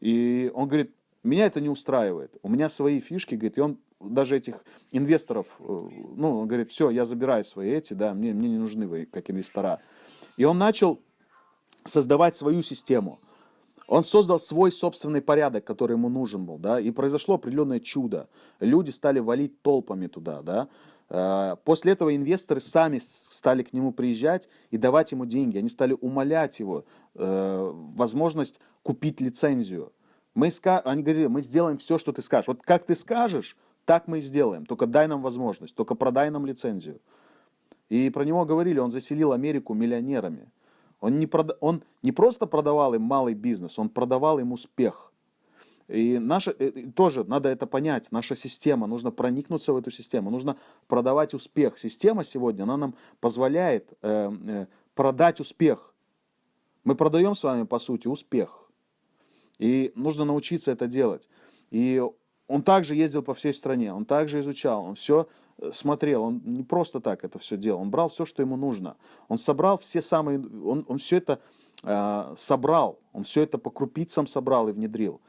Speaker 1: И он говорит, меня это не устраивает, у меня свои фишки, говорит, и он даже этих инвесторов, э, ну, он говорит, все, я забираю свои эти, да, мне, мне не нужны вы, как инвестора. И он начал создавать свою систему. Он создал свой собственный порядок, который ему нужен был, да, и произошло определенное чудо. Люди стали валить толпами туда, да, Э, после этого инвесторы сами стали к нему приезжать и давать ему деньги. Они стали умолять его э, возможность купить лицензию. Мы, они говорили, мы сделаем все, что ты скажешь. Вот как ты скажешь, так мы и сделаем. Только дай нам возможность, только продай нам лицензию. И про него говорили, он заселил Америку миллионерами. Он не, прода... он не просто продавал им малый бизнес, он продавал им успех. И наша, э, тоже надо это понять, наша система, нужно проникнуться в эту систему, нужно продавать успех. Система сегодня, она нам позволяет э, э, продать успех. Мы продаем с вами, по сути, успех. И нужно научиться это делать. И он также ездил по всей стране, он также изучал, он все э, смотрел, он не просто так это все делал, он брал все, что ему нужно. Он собрал все самые, он, он все это э, собрал, он все это по крупицам собрал и внедрил.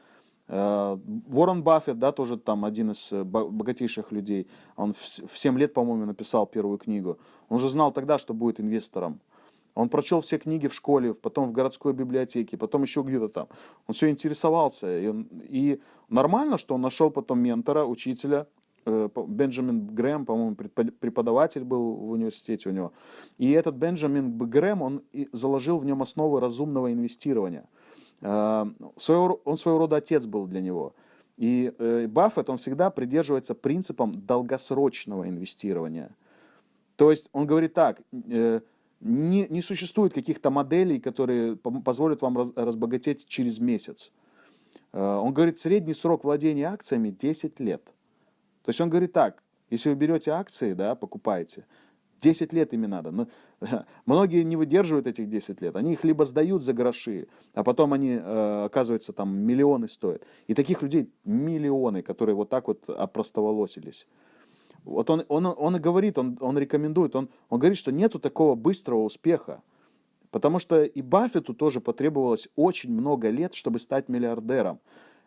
Speaker 1: Э, Уоррен Баффет, да, тоже там один из э, богатейших людей, он в 7 лет, по-моему, написал первую книгу. Он уже знал тогда, что будет инвестором. Он прочел все книги в школе, потом в городской библиотеке, потом еще где-то там. Он все интересовался. И, он, и нормально, что он нашел потом ментора, учителя, э, Бенджамин Грэм, по-моему, преподаватель был в университете у него. И этот Бенджамин Грэм, он заложил в нем основы разумного инвестирования – Э, он своего рода отец был для него. И э, Баффет, он всегда придерживается принципом долгосрочного инвестирования. То есть он говорит так, э, не, не существует каких-то моделей, которые позволят вам раз, разбогатеть через месяц. Он говорит, средний срок владения акциями 10 лет. То есть он говорит так, если вы берете акции, да, покупаете, 10 лет ими надо. Но, многие не выдерживают этих 10 лет. Они их либо сдают за гроши, а потом они, э, оказывается, там миллионы стоят. И таких людей миллионы, которые вот так вот опростоволосились. Вот он, он, он и говорит, он, он рекомендует, он, он говорит, что нету такого быстрого успеха. Потому что и Баффету тоже потребовалось очень много лет, чтобы стать миллиардером.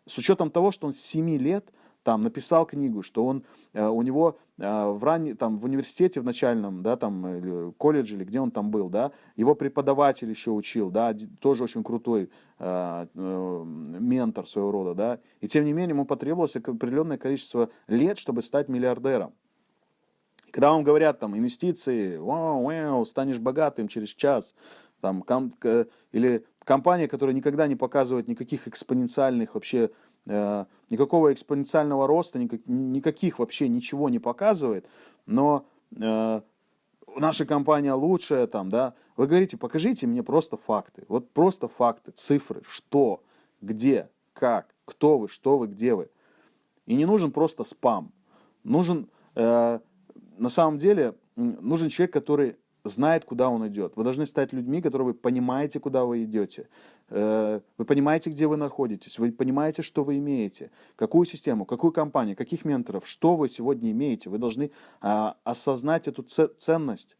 Speaker 1: С учетом того, что он с 7 лет там написал книгу, что он, э, у него э, в, ранне, там, в университете в начальном, да, там, или колледже, или где он там был, да, его преподаватель еще учил, да, тоже очень крутой э, э, ментор своего рода, да, и тем не менее ему потребовалось определенное количество лет, чтобы стать миллиардером. когда вам говорят, там, инвестиции, вау, вау, станешь богатым через час, там, ком, или компания, которая никогда не показывает никаких экспоненциальных вообще никакого экспоненциального роста, никаких вообще ничего не показывает, но э, наша компания лучшая, там, да, вы говорите, покажите мне просто факты, вот просто факты, цифры, что, где, как, кто вы, что вы, где вы. И не нужен просто спам, нужен, э, на самом деле, нужен человек, который знает, куда он идет. Вы должны стать людьми, которые вы понимаете, куда вы идете. Э, вы понимаете, где вы находитесь. Вы понимаете, что вы имеете. Какую систему, какую компанию, каких менторов, что вы сегодня имеете. Вы должны а, осознать эту ценность.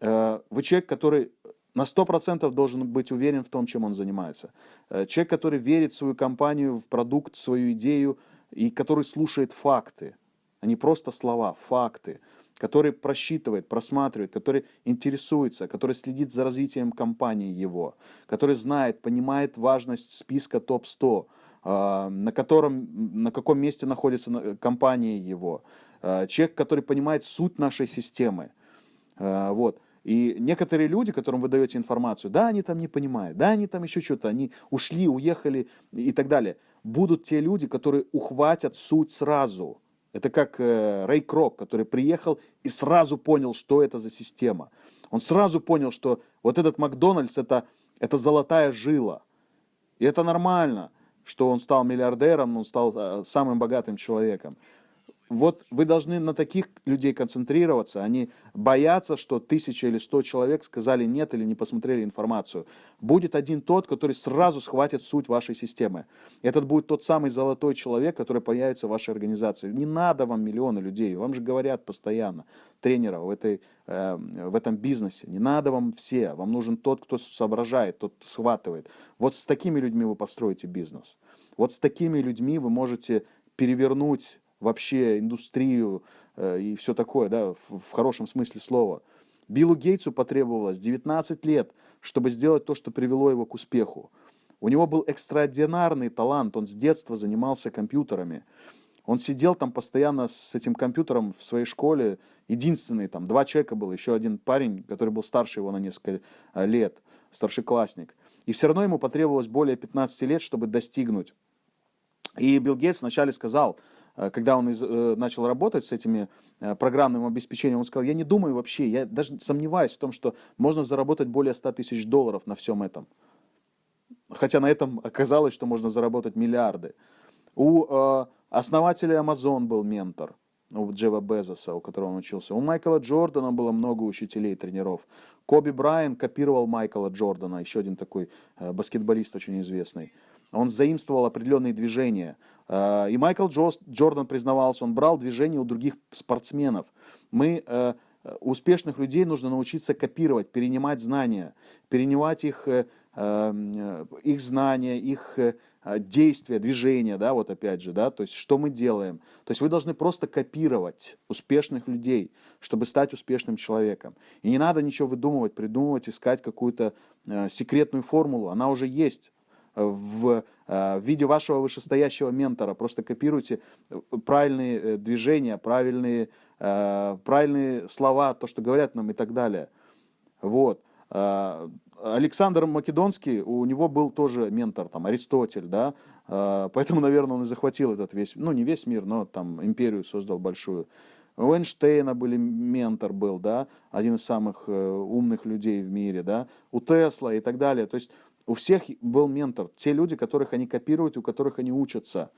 Speaker 1: Э, вы человек, который на 100% должен быть уверен в том, чем он занимается. Э, человек, который верит в свою компанию, в продукт, в свою идею, и который слушает факты, а не просто слова, факты который просчитывает, просматривает, который интересуется, который следит за развитием компании его, который знает, понимает важность списка топ-100, а, на, котором, на каком месте находится компания его, а, человек, который понимает суть нашей системы. Вот. И некоторые люди, которым вы даете информацию, да, они там не понимают, да, они там еще что-то, они ушли, уехали и так далее. Будут те люди, которые ухватят суть сразу. Это как э, Рэй Крок, который приехал и сразу понял, что это за система. Он сразу понял, что вот этот Макдональдс это, это золотая жила. И это нормально, что он стал миллиардером, он стал э, самым богатым человеком. Вот вы должны на таких людей концентрироваться, они боятся, что тысяча или сто человек сказали нет или не посмотрели информацию. Будет один тот, который сразу схватит суть вашей системы. Этот будет тот самый золотой человек, который появится в вашей организации. Не надо вам миллионы людей, вам же говорят постоянно, тренеров в, этой, э, в этом бизнесе. Не надо вам все, вам нужен тот, кто соображает, тот, схватывает. Вот с такими людьми вы построите бизнес. Вот с такими людьми вы можете перевернуть вообще индустрию э, и все такое, да, в, хорошем смысле слова. Биллу Гейтсу потребовалось 19 лет, чтобы сделать то, что привело его к успеху. У него был экстраординарный талант, он с детства занимался компьютерами. Он сидел там постоянно с этим компьютером в своей школе. Единственный, там, два человека было, еще один парень, который был старше его на несколько э, лет, старшеклассник. И все равно ему потребовалось более 15 лет, чтобы достигнуть. И Билл Гейтс вначале сказал, когда он из, э, начал работать с этими э, программным обеспечением, он сказал, я не думаю вообще, я даже сомневаюсь в том, что можно заработать более 100 тысяч долларов на всем этом. Хотя на этом оказалось, что можно заработать миллиарды. У э, основателя Amazon был ментор, у Джева Безоса, у которого он учился. У Майкла Джордана было много учителей, тренеров. Коби Брайан копировал Майкла Джордана, еще один такой э, баскетболист очень известный. Он заимствовал определенные движения. Э, и Майкл Джордан признавался, он брал движения у других спортсменов. Мы э, успешных людей нужно научиться копировать, перенимать знания, перенимать их, э, их знания, их действия, движения, да, вот опять же, да, то есть что мы делаем. То есть вы должны просто копировать успешных людей, чтобы стать успешным человеком. И не надо ничего выдумывать, придумывать, искать какую-то секретную формулу, она уже есть в, э, в виде вашего вышестоящего ментора. Просто копируйте э, правильные э, движения, правильные, правильные слова, то, что говорят нам и так далее. Вот. Александр Македонский, у него был тоже ментор, там, Аристотель, да, поэтому, наверное, он и захватил этот весь, ну, не весь мир, но там империю создал большую. У Эйнштейна были ментор был, да, один из самых умных людей в мире, да, у Тесла и так далее. То есть у всех был ментор, те люди, которых они копируют, у которых они учатся.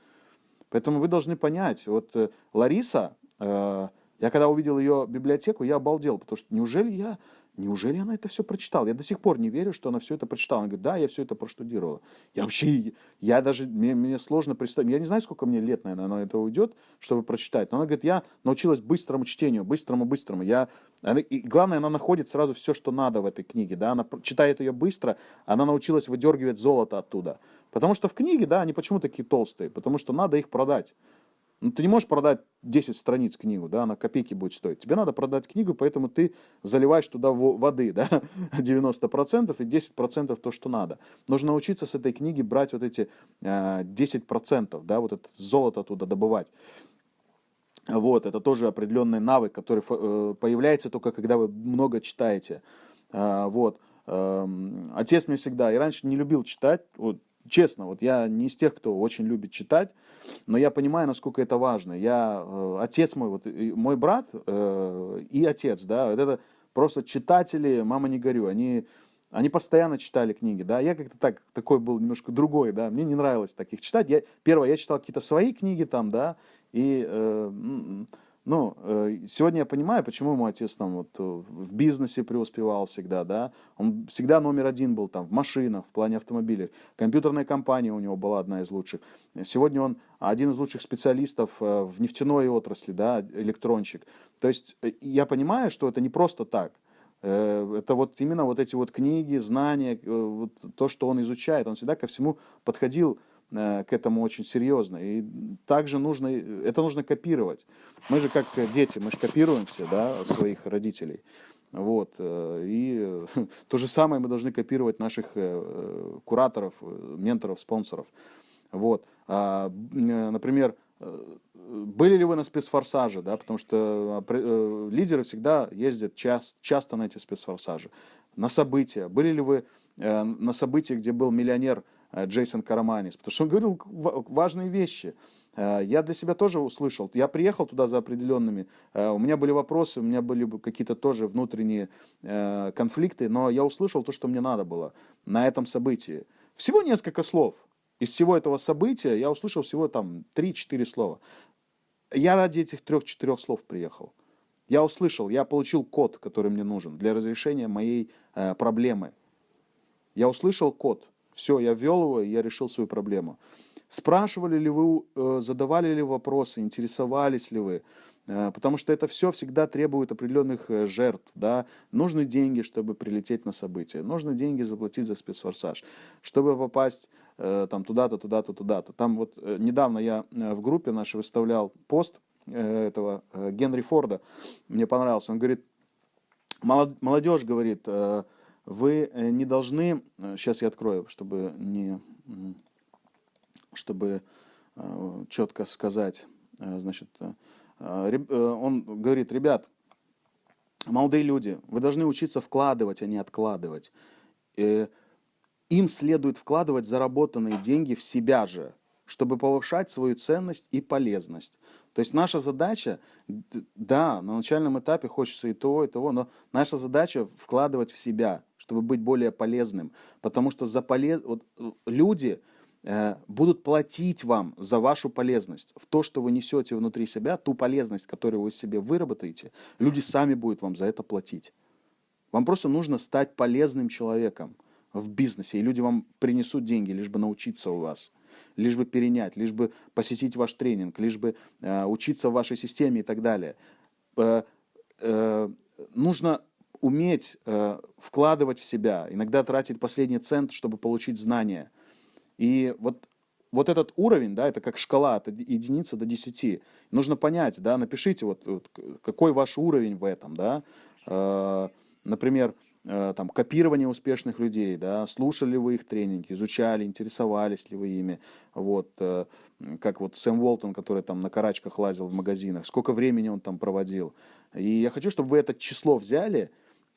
Speaker 1: Поэтому вы должны понять, вот э, Лариса, э, я когда увидел ее библиотеку, я обалдел, потому что неужели я Неужели она это все прочитала? Я до сих пор не верю, что она все это прочитала. Она говорит, да, я все это проштудировала. Я вообще, я даже, мне, мне сложно представить, я не знаю, сколько мне лет, наверное, на это уйдет, чтобы прочитать. Но она говорит, я научилась быстрому чтению, быстрому-быстрому. Я, она, и главное, она находит сразу все, что надо в этой книге. Да? Она читает ее быстро, она научилась выдергивать золото оттуда. Потому что в книге, да, они почему такие толстые? Потому что надо их продать. Ну, ты не можешь продать 10 страниц книгу, да, она копейки будет стоить. Тебе надо продать книгу, поэтому ты заливаешь туда воды, да, 90% и 10% то, что надо. Нужно научиться с этой книги брать вот эти э, 10%, да, вот это золото оттуда добывать. Вот, это тоже определенный навык, который э, появляется только когда вы много читаете. Э, вот. Э, отец мне всегда, и раньше не любил читать, вот, Честно, вот я не из тех, кто очень любит читать, но я понимаю, насколько это важно. Я, э, отец мой, вот, мой брат э, и отец, да, вот это просто читатели, мама не горю, они, они постоянно читали книги, да, я как-то так, такой был немножко другой, да, мне не нравилось таких читать. Я, первое, я читал какие-то свои книги там, да, и э, ну, э, сегодня я понимаю, почему мой отец там вот э, в бизнесе преуспевал всегда, да. Он всегда номер один был там в машинах, в плане автомобилей. Компьютерная компания у него была одна из лучших. Сегодня он один из лучших специалистов э, в нефтяной отрасли, да, электронщик. То есть я понимаю, что это не просто так. Это вот именно вот эти вот книги, знания, вот то, что он изучает. Он всегда ко всему подходил к этому очень серьезно. И также нужно, это нужно копировать. Мы же как дети, мы же все, да, своих родителей. Вот. Э, и то же самое мы должны копировать наших э, кураторов, менторов, спонсоров. Вот. А, например, были ли вы на спецфорсаже, да, потому что э, лидеры всегда ездят час, часто на эти спецфорсажи. На события. Были ли вы э, на событии, где был миллионер э, Джейсон Караманис? Потому что он говорил важные вещи. Я для себя тоже услышал. Я приехал туда за определенными. У меня были вопросы, у меня были какие-то тоже внутренние конфликты, но я услышал то, что мне надо было на этом событии. Всего несколько слов. Из всего этого события я услышал всего там 3-4 слова. Я ради этих трех-четырех слов приехал. Я услышал, я получил код, который мне нужен для разрешения моей э, проблемы. Я услышал код. Все, я ввел его, и я решил свою проблему. Спрашивали ли вы, э, задавали ли вопросы, интересовались ли вы? Э, потому что это все всегда требует определенных э, жертв. Да? Нужны деньги, чтобы прилететь на событие. Нужны деньги заплатить за спецфорсаж. Чтобы попасть там туда-то, туда-то, туда-то. Там вот недавно я в группе нашей выставлял пост этого Генри Форда. Мне понравился. Он говорит, молодежь говорит, вы не должны... Сейчас я открою, чтобы не... Чтобы четко сказать. Значит, э, он говорит, ребят, молодые люди, вы должны учиться вкладывать, а не откладывать. Э, им следует вкладывать заработанные деньги в себя же, чтобы повышать свою ценность и полезность. То есть наша задача, да, на начальном этапе хочется и того, и того, но наша задача вкладывать в себя, чтобы быть более полезным. Потому что за полез... вот, э, люди, Э, будут платить вам за вашу полезность, в то, что вы несете внутри себя, ту полезность, которую вы себе выработаете, люди сами будут вам за это платить. Вам просто нужно стать полезным человеком в бизнесе, и люди вам принесут деньги, лишь бы научиться у вас, лишь бы перенять, лишь бы посетить ваш тренинг, лишь бы э, учиться в вашей системе и так далее. Э, э, нужно уметь э, вкладывать в себя, иногда тратить последний цент, чтобы получить знания – и вот, вот этот уровень, да, это как шкала от единицы до 10. Нужно понять, да, напишите, вот, вот какой ваш уровень в этом, да. Э, например, э, там, копирование успешных людей, да, слушали вы их тренинги, изучали, интересовались ли вы ими, вот, э, как вот Сэм Уолтон, который там на карачках лазил в магазинах, сколько времени он там проводил. И я хочу, чтобы вы это число взяли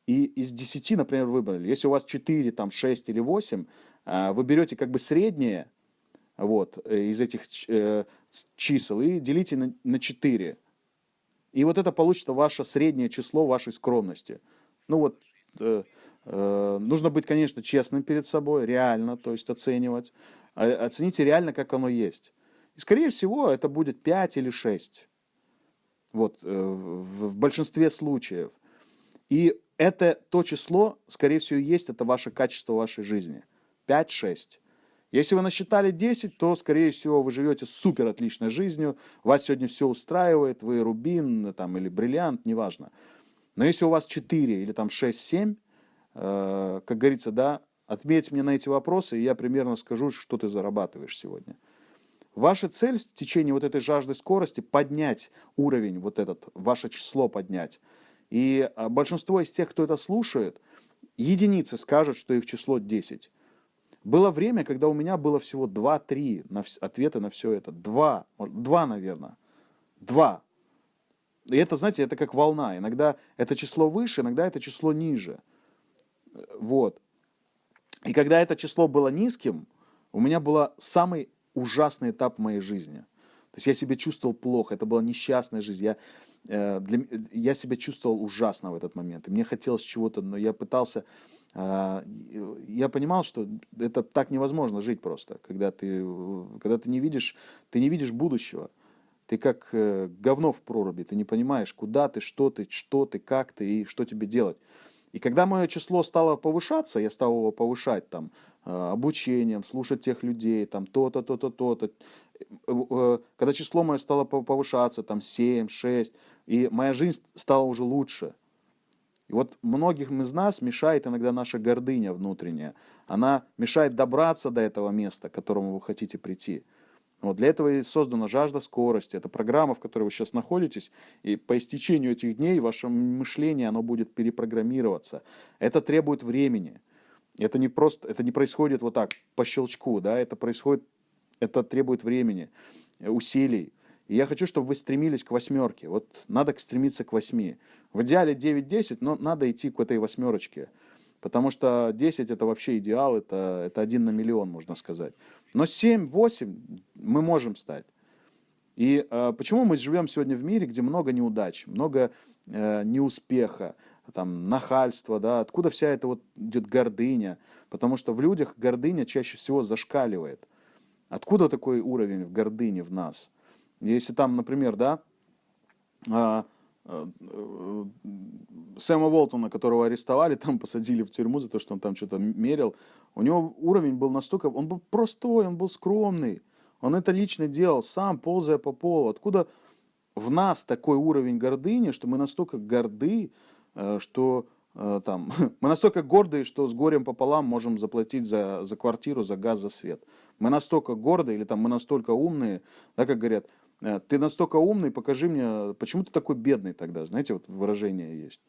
Speaker 1: и из 10, например, выбрали. Если у вас 4, там, 6 или 8, а, вы берете как бы среднее вот, э, из этих э, чисел и делите на, на 4. И вот это получится ваше среднее число вашей скромности. Ну вот, э, э, нужно быть, конечно, честным перед собой, реально, то есть оценивать. А, оцените реально, как оно есть. И, скорее всего, это будет 5 или 6. Вот, э, в большинстве случаев. И это то число, скорее всего, есть, это ваше качество вашей жизни. 5-6. Если вы насчитали 10, то, скорее всего, вы живете супер отличной жизнью, вас сегодня все устраивает, вы рубин там, или бриллиант, неважно. Но если у вас 4 или там 6-7, э, как говорится, да, отметь мне на эти вопросы, и я примерно скажу, что ты зарабатываешь сегодня. Ваша цель в течение вот этой жажды скорости поднять уровень, вот этот, ваше число поднять. И а, большинство из тех, кто это слушает, единицы скажут, что их число 10. Было время, когда у меня было всего 2-3 на ответы на все это. Два, два, наверное. Два. И это, знаете, это как волна. Иногда это число выше, иногда это число ниже. Вот. И когда это число было низким, у меня был самый ужасный этап в моей жизни. То есть я себя чувствовал плохо, это была несчастная жизнь. Я, э, для, я себя чувствовал ужасно в этот момент. И мне хотелось чего-то, но я пытался а, я понимал, что это так невозможно жить просто, когда ты, когда ты не видишь, ты не видишь будущего. Ты как э, говно в проруби, ты не понимаешь, куда ты, что ты, что ты, как ты и что тебе делать. И когда мое число стало повышаться, я стал его повышать там э, обучением, слушать тех людей, там то-то, то-то, то-то. Э, когда число мое стало повышаться, там 7, 6, и моя жизнь стала уже лучше – и вот многим из нас мешает иногда наша гордыня внутренняя. Она мешает добраться до этого места, к которому вы хотите прийти. Вот для этого и создана жажда скорости. Это программа, в которой вы сейчас находитесь, и по истечению этих дней ваше мышление оно будет перепрограммироваться. Это требует времени. Это не просто, это не происходит вот так по щелчку, да, это происходит, это требует времени, усилий. И я хочу, чтобы вы стремились к восьмерке. Вот надо стремиться к восьми. В идеале 9-10, но надо идти к этой восьмерочке. Потому что 10 это вообще идеал, это, это один на миллион, можно сказать. Но 7-8 мы можем стать. И э, почему мы живем сегодня в мире, где много неудач, много э, неуспеха, там, нахальства, да, откуда вся эта вот идет гордыня? Потому что в людях гордыня чаще всего зашкаливает. Откуда такой уровень в гордыне в нас? Если там, например, да, э, э, Сэма Уолтона, которого арестовали, там посадили в тюрьму за то, что он там что-то мерил, у него уровень был настолько, он был простой, он был скромный, он это лично делал, сам ползая по полу. Откуда в нас такой уровень гордыни, что мы настолько горды, что э, там, мы настолько гордые, что с горем пополам можем заплатить за, за квартиру, за газ, за свет. Мы настолько гордые, или там мы настолько умные, да, как говорят, э, ты настолько умный, покажи мне, почему ты такой бедный тогда, знаете, вот выражение есть.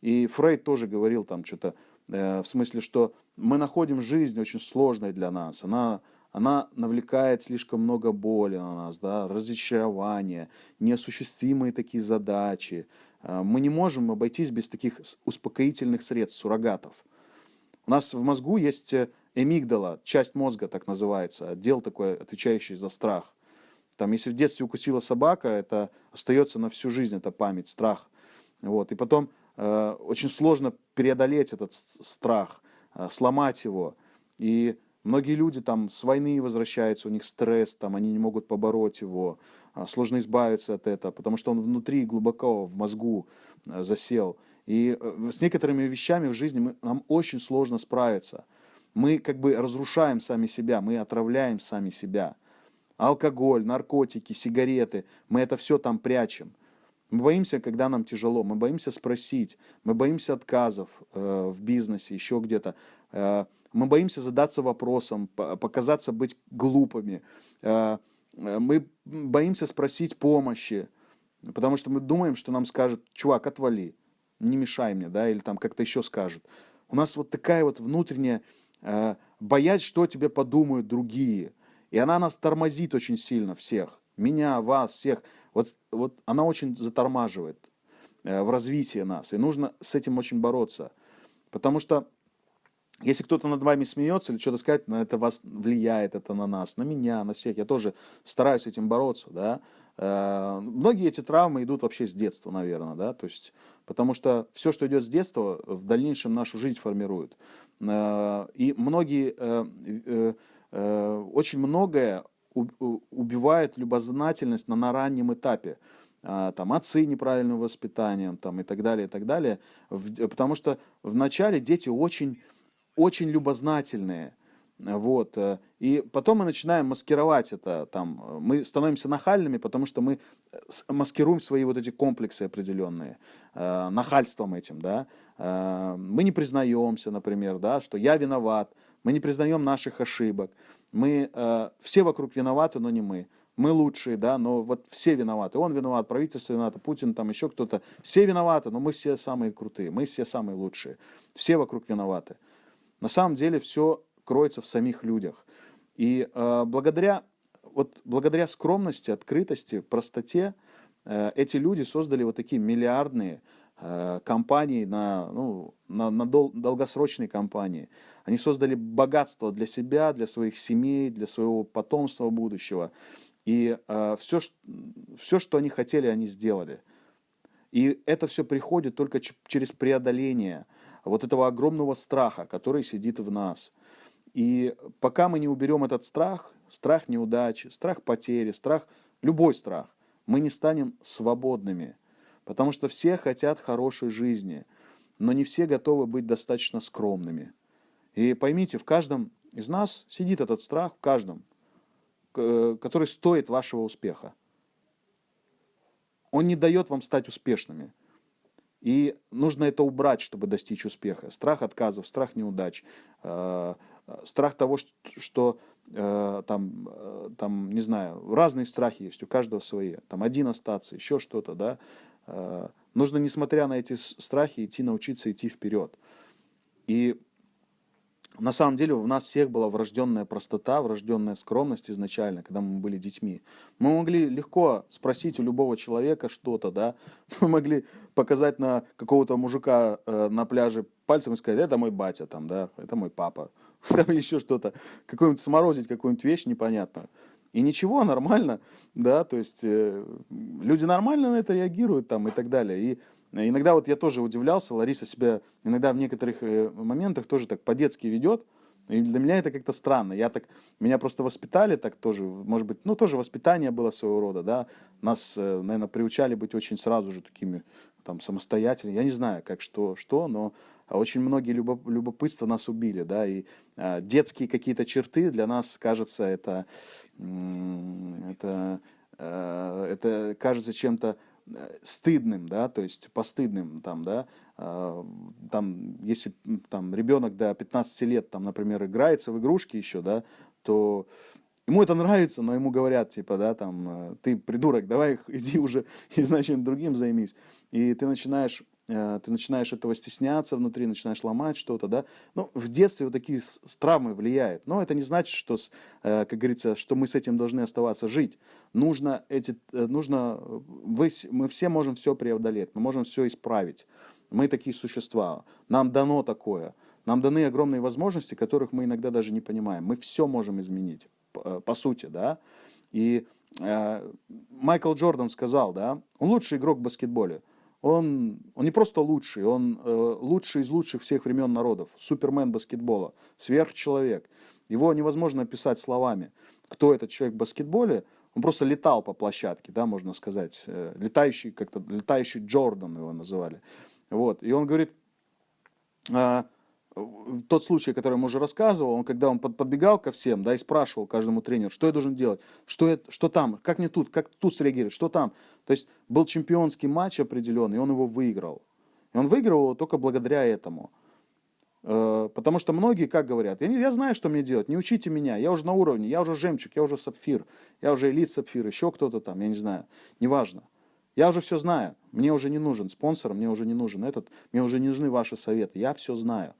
Speaker 1: И Фрейд тоже говорил там что-то, в смысле, что мы находим жизнь очень сложной для нас, она, она навлекает слишком много боли на нас, да, разочарования, неосуществимые такие задачи. Э, мы не можем обойтись без таких успокоительных средств, суррогатов. У нас в мозгу есть эмигдала, часть мозга так называется, отдел такой, отвечающий за страх. Там, если в детстве укусила собака, это остается на всю жизнь, это память, страх. Вот. И потом э, очень сложно преодолеть этот страх, э, сломать его. И Многие люди там с войны возвращаются, у них стресс, там, они не могут побороть его, а, сложно избавиться от этого, потому что он внутри глубоко в мозгу э, засел. И э, с некоторыми вещами в жизни мы, нам очень сложно справиться. Мы как бы разрушаем сами себя, мы отравляем сами себя. Алкоголь, наркотики, сигареты, мы это все там прячем. Мы боимся, когда нам тяжело, мы боимся спросить, мы боимся отказов э, в бизнесе, еще где-то. Э, мы боимся задаться вопросом, показаться быть глупыми. Э, э, мы боимся спросить помощи, потому что мы думаем, что нам скажут, чувак, отвали, не мешай мне, да, или там как-то еще скажут. У нас вот такая вот внутренняя э, боязнь, что тебе подумают другие. И она нас тормозит очень сильно всех. Меня, вас, всех. Вот, вот она очень затормаживает в развитии нас. И нужно с этим очень бороться. Потому что если кто-то над вами смеется или что-то сказать, на это вас влияет, это на нас, на меня, на всех. Я тоже стараюсь этим бороться, да. Э, многие эти травмы идут вообще с детства, наверное, да, то есть, потому что все, что идет с детства, в дальнейшем нашу жизнь формирует. Э, и многие, э, очень многое убивает любознательность на, на раннем этапе там, отцы неправильным воспитанием там, и так далее, и так далее. Потому что вначале дети очень очень любознательные. Вот. Э, и потом мы начинаем маскировать это. Там, мы становимся нахальными, потому что мы э, маскируем свои вот эти комплексы определенные э, нахальством этим. Да? Э, мы не признаемся, например, да, что я виноват. Мы не признаем наших ошибок. Мы, э, все вокруг виноваты, но не мы. Мы лучшие, да, но вот все виноваты. Он виноват, правительство виновато, Путин, там еще кто-то. Все виноваты, но мы все самые крутые, мы все самые лучшие. Все вокруг виноваты. На самом деле все кроется в самих людях. И э, благодаря, вот, благодаря скромности, открытости, простоте э, эти люди создали вот такие миллиардные э, компании, на, ну, на, на дол, долгосрочные компании. Они создали богатство для себя, для своих семей, для своего потомства будущего. И э, все, все, что они хотели, они сделали. И это все приходит только через преодоление вот этого огромного страха, который сидит в нас. И пока мы не уберем этот страх, страх неудачи, страх потери, страх, любой страх, мы не станем свободными. Потому что все хотят хорошей жизни, но не все готовы быть достаточно скромными. И поймите, в каждом из нас сидит этот страх, в каждом, который стоит вашего успеха. Он не дает вам стать успешными. И нужно это убрать, чтобы достичь успеха. Страх отказов, страх неудач, э, страх того, что э, там, э, там, не знаю, разные страхи есть, у каждого свои. Там один остаться, еще что-то, да. Нужно, несмотря на эти страхи, идти, научиться идти вперед. И на самом деле в нас всех была врожденная простота, врожденная скромность изначально, когда мы были детьми. Мы могли легко спросить у любого человека что-то, да. Мы могли показать на какого-то мужика э, на пляже пальцем и сказать, это мой батя там, да, это мой папа. Там еще что-то. Какую-нибудь сморозить какую-нибудь вещь непонятную. И ничего, нормально, да, то есть э, люди нормально на это реагируют там и так далее. И Иногда вот я тоже удивлялся, Лариса себя иногда в некоторых э, моментах тоже так по-детски ведет, и для меня это как-то странно. Я так, меня просто воспитали так тоже, может быть, ну тоже воспитание было своего рода, да. Нас, э, наверное, приучали быть очень сразу же такими там самостоятельными. Я не знаю, как что, что, но очень многие любоп, любопытства нас убили, да, и э, детские какие-то черты для нас, кажется, это, это, э, это кажется чем-то Э, стыдным, да, то есть постыдным, там, да, э, там, если там ребенок до 15 лет, там, например, играется в игрушки еще, да, то ему это нравится, но ему говорят, типа, да, там, ты придурок, давай иди уже и, значит, другим займись. И ты начинаешь ты начинаешь этого стесняться внутри, начинаешь ломать что-то, да. Ну, в детстве вот такие травмы влияют. Но это не значит, что, э, как говорится, что мы с этим должны оставаться жить. Нужно эти, э, нужно, вы, мы все можем все преодолеть, мы можем все исправить. Мы такие существа. Нам дано такое. Нам даны огромные возможности, которых мы иногда даже не понимаем. Мы все можем изменить, по сути, да. И э, Майкл Джордан сказал, да, он лучший игрок в баскетболе он, он не просто лучший, он э, лучший из лучших всех времен народов, супермен баскетбола, сверхчеловек. Его невозможно описать словами. Кто этот человек в баскетболе? Он просто летал по площадке, да, можно сказать. Э, летающий, как-то, летающий Джордан его называли. Вот. И он говорит, э, тот случай, который я уже рассказывал, он, когда он подбегал ко всем, да, и спрашивал каждому тренеру, что я должен делать, что, я, что там, как мне тут, как тут среагировать, что там. То есть был чемпионский матч определенный, и он его выиграл. И он выиграл его только благодаря этому. Э, потому что многие, как говорят, я, не, я знаю, что мне делать, не учите меня, я уже на уровне, я уже жемчуг, я уже сапфир, я уже элит сапфир, еще кто-то там, я не знаю, неважно. Я уже все знаю, мне уже не нужен спонсор, мне уже не нужен этот, мне уже не нужны ваши советы, я все знаю.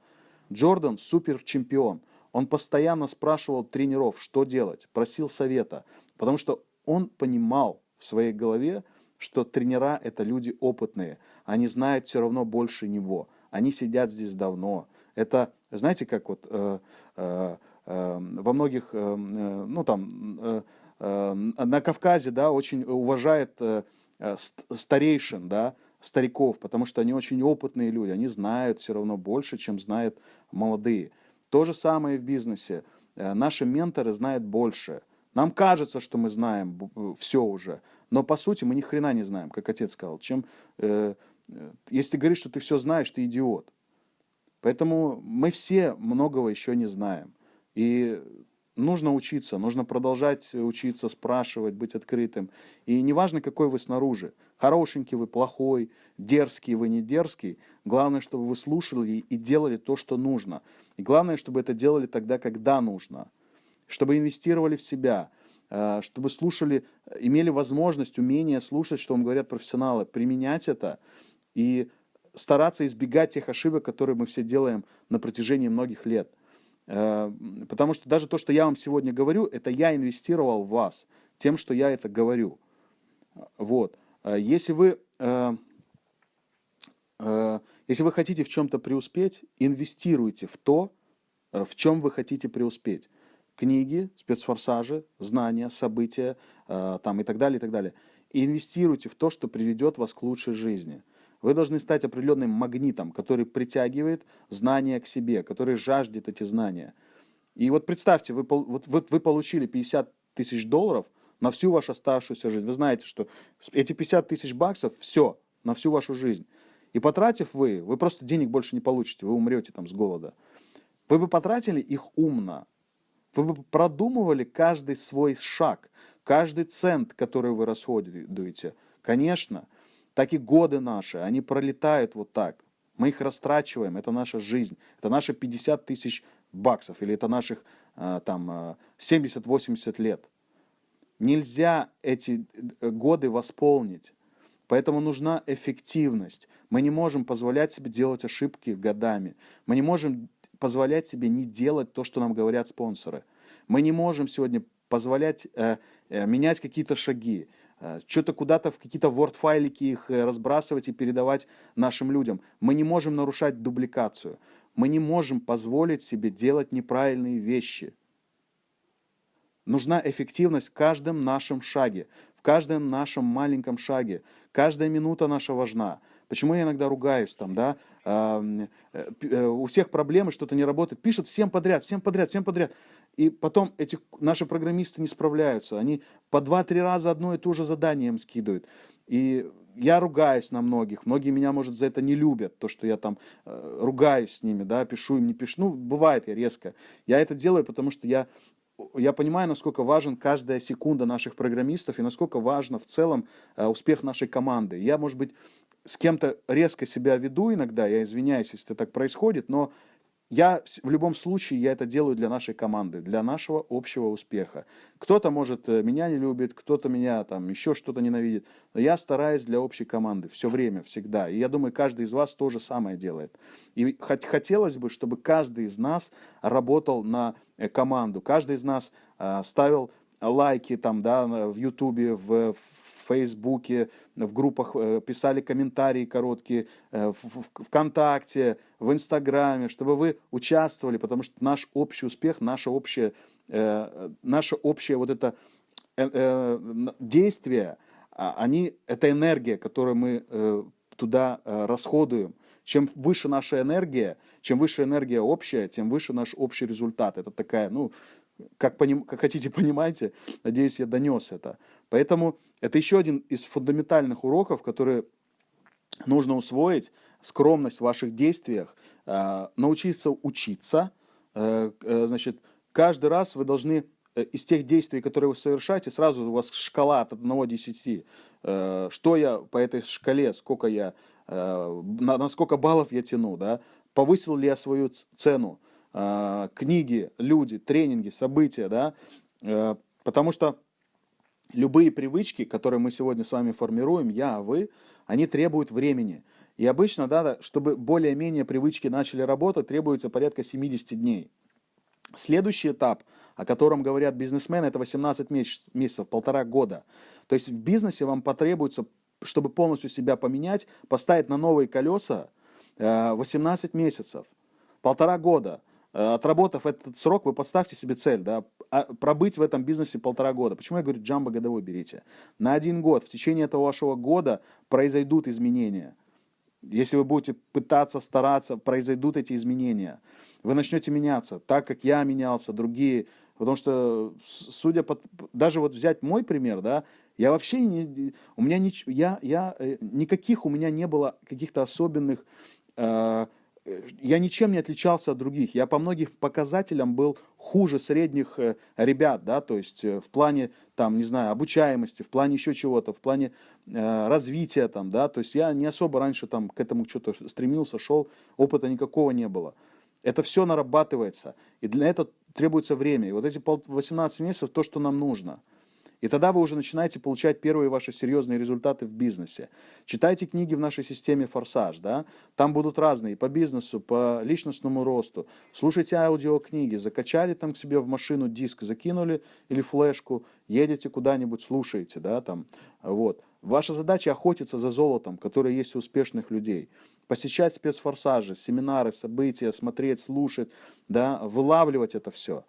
Speaker 1: Джордан супер чемпион. Он постоянно спрашивал тренеров, что делать, просил совета, потому что он понимал в своей голове, что тренера это люди опытные, они знают все равно больше него, они сидят здесь давно. Это, знаете, как вот э, э, э, во многих, э, ну там, э, э, на Кавказе, да, очень уважает э, э старейшин, да, стариков, потому что они очень опытные люди, они знают все равно больше, чем знают молодые. То же самое и в бизнесе. Э, наши менторы знают больше. Нам кажется, что мы знаем э, все уже, но по сути мы ни хрена не знаем, как отец сказал. Чем, э, э, если ты говоришь, что ты все знаешь, ты идиот. Поэтому мы все многого еще не знаем. И нужно учиться, нужно продолжать учиться, спрашивать, быть открытым. И неважно, какой вы снаружи, хорошенький вы, плохой, дерзкий вы, не дерзкий, главное, чтобы вы слушали и делали то, что нужно. И главное, чтобы это делали тогда, когда нужно. Чтобы инвестировали в себя, э, чтобы слушали, имели возможность, умение слушать, что вам говорят профессионалы, применять это и стараться избегать тех ошибок, которые мы все делаем на протяжении многих лет – Э, потому что даже то, что я вам сегодня говорю, это я инвестировал в вас тем, что я это говорю. Вот. Э, если вы, э, если вы хотите в чем-то преуспеть, инвестируйте в то, в чем вы хотите преуспеть. Книги, спецфорсажи, знания, события там, и так далее, и так далее. И инвестируйте в то, что приведет вас к лучшей жизни – вы должны стать определенным магнитом, который притягивает знания к себе, который жаждет эти знания. И вот представьте, вы, вот, вот вы получили 50 тысяч долларов на всю вашу оставшуюся жизнь. Вы знаете, что эти 50 тысяч баксов – все, на всю вашу жизнь. И потратив вы, вы просто денег больше не получите, вы умрете там с голода. Вы бы потратили их умно, вы бы продумывали каждый свой шаг, каждый цент, который вы расходуете. Конечно, так и годы наши, они пролетают вот так. Мы их растрачиваем, это наша жизнь, это наши 50 тысяч баксов, или это наших э, там 70-80 э, лет. Нельзя эти э, годы восполнить, поэтому нужна эффективность. Мы не можем позволять себе делать ошибки годами, мы не можем позволять себе не делать то, что нам говорят спонсоры. Мы не можем сегодня позволять э, э, менять какие-то шаги, э, что-то куда-то в какие-то word-файлики их э, разбрасывать и передавать нашим людям. Мы не можем нарушать дубликацию. Мы не можем позволить себе делать неправильные вещи. Нужна эффективность в каждом нашем шаге, в каждом нашем маленьком шаге. Каждая минута наша важна. Почему я иногда ругаюсь там, да? Э, э, у всех проблемы, что-то не работает. Пишут всем подряд, всем подряд, всем подряд. И потом эти наши программисты не справляются. Они по два-три раза одно и то же задание им скидывают. И я ругаюсь на многих. Многие меня, может, за это не любят, то, что я там э, ругаюсь с ними, да, пишу им, не пишу. Ну, бывает я резко. Я это делаю, потому что я я понимаю, насколько важен каждая секунда наших программистов и насколько важно в целом э, успех нашей команды. Я, может быть, с кем-то резко себя веду иногда, я извиняюсь, если это так происходит, но я в любом случае я это делаю для нашей команды, для нашего общего успеха. Кто-то, может, э, меня не любит, кто-то меня там еще что-то ненавидит, но я стараюсь для общей команды все время, всегда. И я думаю, каждый из вас то же самое делает. И хотелось бы, чтобы каждый из нас работал на э, команду, каждый из нас а, ставил лайки там, да, в Ютубе, в, Фейсбуке, в группах э, писали комментарии короткие, э, в ВКонтакте, в Инстаграме, чтобы вы участвовали, потому что наш общий успех, наше общее, э, наше общее вот это действие, а, они, это энергия, которую мы туда расходуем. Чем выше наша энергия, чем выше энергия общая, тем выше наш общий результат. Это такая, ну, как, поним, как хотите, понимаете, надеюсь, я донес это. Поэтому это еще один из фундаментальных уроков, которые нужно усвоить. Скромность в ваших действиях, э, научиться учиться. Э, э, значит, каждый раз вы должны из тех действий, которые вы совершаете, сразу у вас шкала от 1 до 10. Что я по этой шкале, сколько я, на, на сколько баллов я тяну, да? повысил ли я свою цену, книги, люди, тренинги, события, да? Потому что любые привычки, которые мы сегодня с вами формируем, я, вы, они требуют времени. И обычно, да, чтобы более-менее привычки начали работать, требуется порядка 70 дней. Следующий этап, о котором говорят бизнесмены, это 18 месяцев, полтора года. То есть в бизнесе вам потребуется, чтобы полностью себя поменять, поставить на новые колеса 18 э, месяцев, полтора года. Э, отработав этот срок, вы поставьте себе цель, да, а, пробыть в этом бизнесе полтора года. Почему я говорю, джамбо годовой берите? На один год, в течение этого вашего года произойдут изменения. Если вы будете пытаться, стараться, произойдут эти изменения. Вы начнете меняться, так как я менялся, другие. Потому что, судя по... Даже вот взять мой пример, да, я вообще не... У меня не, я, я, э, никаких у меня не было каких-то особенных... Э, я ничем не отличался от других. Я по многих показателям был хуже средних э, ребят, да, то есть э, в плане, там, не знаю, обучаемости, в плане еще чего-то, в плане э, развития, там, да, то есть я не особо раньше там к этому что-то стремился, шел, опыта никакого не было. Это все нарабатывается, и для этого требуется время. И вот эти 18 месяцев то, что нам нужно – и тогда вы уже начинаете получать первые ваши серьезные результаты в бизнесе. Читайте книги в нашей системе «Форсаж». Да? Там будут разные по бизнесу, по личностному росту. Слушайте аудиокниги. Закачали там к себе в машину диск, закинули или флешку, едете куда-нибудь, слушаете. Да, там, вот. Ваша задача охотиться за золотом, которое есть у успешных людей. Посещать спецфорсажи, семинары, события, смотреть, слушать, да, вылавливать это все.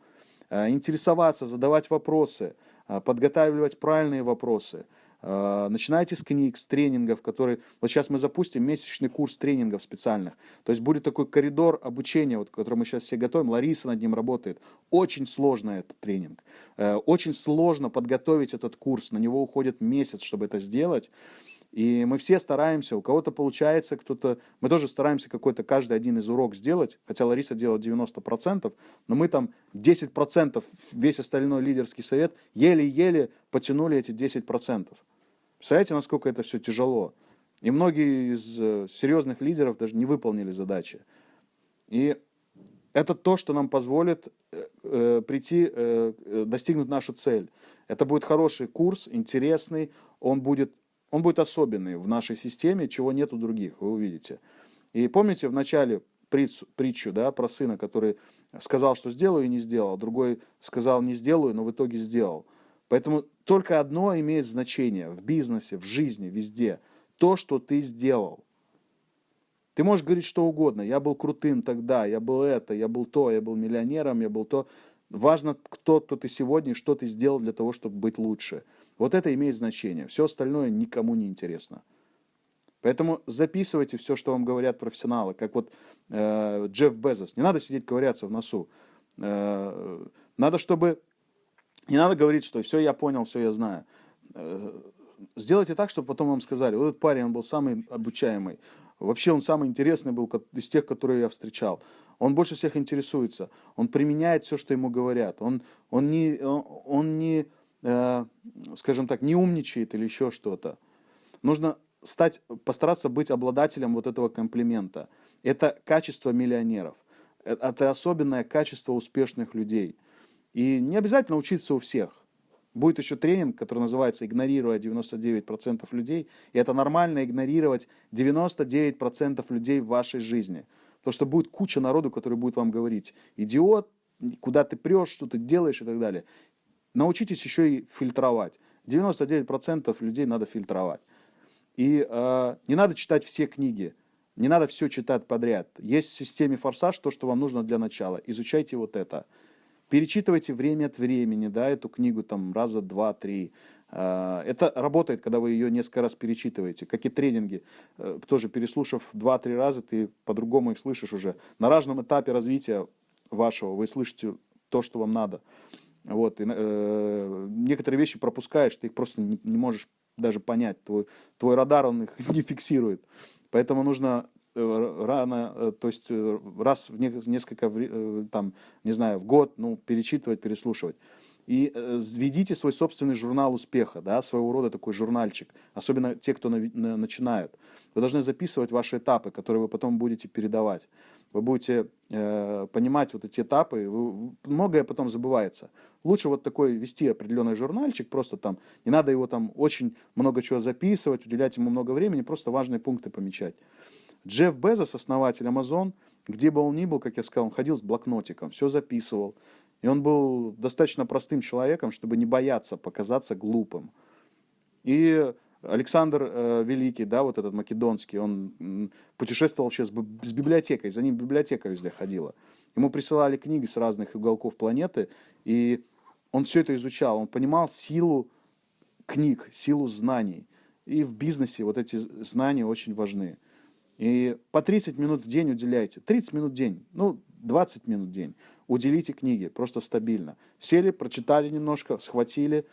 Speaker 1: Э, интересоваться, задавать вопросы – подготавливать правильные вопросы. А, начинайте с книг, с тренингов, которые... Вот сейчас мы запустим месячный курс тренингов специальных. То есть будет такой коридор обучения, вот, который мы сейчас все готовим. Лариса над ним работает. Очень сложный этот тренинг. Э, очень сложно подготовить этот курс. На него уходит месяц, чтобы это сделать. И мы все стараемся, у кого-то получается, кто-то... Мы тоже стараемся какой-то каждый один из урок сделать, хотя Лариса делает 90%, но мы там 10%, весь остальной лидерский совет, еле-еле потянули эти 10%. Представляете, насколько это все тяжело? И многие из э, серьезных лидеров даже не выполнили задачи. И это то, что нам позволит э, э прийти, э, э, достигнуть нашу цель. Это будет хороший курс, интересный, он будет он будет особенный в нашей системе, чего нет у других, вы увидите. И помните, в начале притчу, притчу да, про сына, который сказал, что сделаю и не сделал, другой сказал не сделаю, но в итоге сделал. Поэтому только одно имеет значение в бизнесе, в жизни, везде. То, что ты сделал. Ты можешь говорить что угодно. Я был крутым тогда, я был это, я был то, я был миллионером, я был то. Важно, кто, кто ты сегодня что ты сделал для того, чтобы быть лучше. Вот это имеет значение. Все остальное никому не интересно. Поэтому записывайте все, что вам говорят профессионалы, как вот э, Джефф Безос. Не надо сидеть ковыряться в носу. Э, надо, чтобы... Не надо говорить, что все я понял, все я знаю. Э, сделайте так, чтобы потом вам сказали, вот этот парень, он был самый обучаемый. Вообще он самый интересный был из тех, которые я встречал. Он больше всех интересуется. Он применяет все, что ему говорят. Он, он не, он, он не скажем так, не умничает или еще что-то. Нужно стать, постараться быть обладателем вот этого комплимента. Это качество миллионеров. Э, это особенное качество успешных людей. И не обязательно учиться у всех. Будет еще тренинг, который называется «Игнорируя 99% людей». И это нормально игнорировать 99% людей в вашей жизни. Потому что будет куча народу, который будет вам говорить «идиот», куда ты прешь, что ты делаешь и так далее. Научитесь еще и фильтровать. 99% людей надо фильтровать. И э, не надо читать все книги, не надо все читать подряд. Есть в системе «Форсаж» то, что вам нужно для начала. Изучайте вот это. Перечитывайте время от времени, да, эту книгу там раза два, три. Э, это работает, когда вы ее несколько раз перечитываете, как и тренинги. Э, тоже переслушав два-три раза, ты по-другому их слышишь уже. На разном этапе развития вашего вы слышите то, что вам надо. Вот, и, э, некоторые вещи пропускаешь, ты их просто не, не можешь даже понять. Твой, твой радар, он их не фиксирует. Поэтому нужно э, рано, э, то есть э, раз в несколько, там, не знаю, в год, ну, перечитывать, переслушивать. И введите свой собственный журнал успеха, да, своего рода такой журнальчик, особенно те, кто на, на, начинают. Вы должны записывать ваши этапы, которые вы потом будете передавать. Вы будете э, понимать вот эти этапы, вы, многое потом забывается. Лучше вот такой вести определенный журнальчик, просто там, не надо его там очень много чего записывать, уделять ему много времени, просто важные пункты помечать. Джефф Безос, основатель Amazon, где бы он ни был, как я сказал, он ходил с блокнотиком, все записывал. И он был достаточно простым человеком, чтобы не бояться показаться глупым. И Александр э, Великий, да, вот этот македонский, он путешествовал вообще с, с библиотекой, за ним библиотека везде ходила. Ему присылали книги с разных уголков планеты, и он все это изучал, он понимал силу книг, силу знаний. И в бизнесе вот эти знания очень важны. И по 30 минут в день уделяйте. 30 минут в день, ну, 20 минут в день. Уделите книги, просто стабильно. Сели, прочитали немножко, схватили.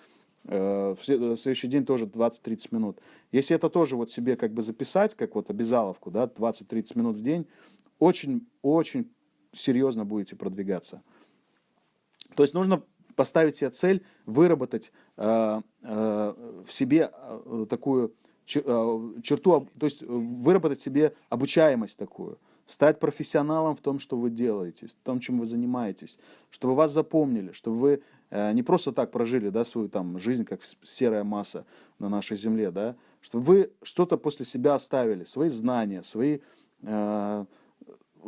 Speaker 1: Э, в следующий день тоже 20-30 минут. Если это тоже вот себе как бы записать, как вот обязаловку, да, 20-30 минут в день, очень-очень серьезно будете продвигаться. То есть нужно поставить себе цель выработать э, э, в себе э, такую э, черту, то есть выработать себе обучаемость такую, стать профессионалом в том, что вы делаете, в том, чем вы занимаетесь, чтобы вас запомнили, чтобы вы э, не просто так прожили да, свою там, жизнь, как серая масса на нашей земле, да, чтобы вы что-то после себя оставили, свои знания, свои, э,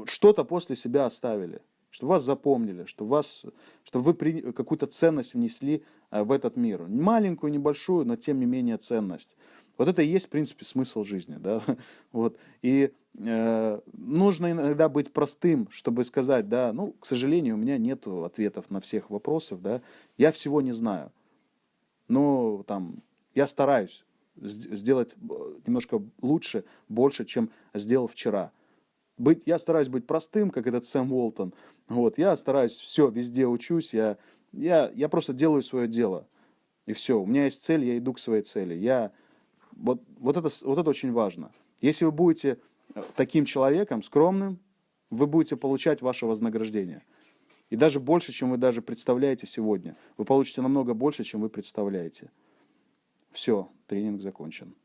Speaker 1: что-то после себя оставили чтобы вас запомнили, чтобы, вас, чтобы вы какую-то ценность внесли э, в этот мир. Маленькую, небольшую, но тем не менее ценность. Вот это и есть, в принципе, смысл жизни. Да? Вот. И э, нужно иногда быть простым, чтобы сказать, да, ну, к сожалению, у меня нет ответов на всех вопросов, да, я всего не знаю. Но там, я стараюсь сделать немножко лучше, больше, чем сделал вчера быть, я стараюсь быть простым, как этот Сэм Уолтон. Вот, я стараюсь все, везде учусь, я, я, я просто делаю свое дело. И все, у меня есть цель, я иду к своей цели. Я, вот, вот, это, вот это очень важно. Если вы будете э, таким человеком, скромным, вы будете получать ваше вознаграждение. И даже больше, чем вы даже представляете сегодня. Вы получите намного больше, чем вы представляете. Все, тренинг закончен.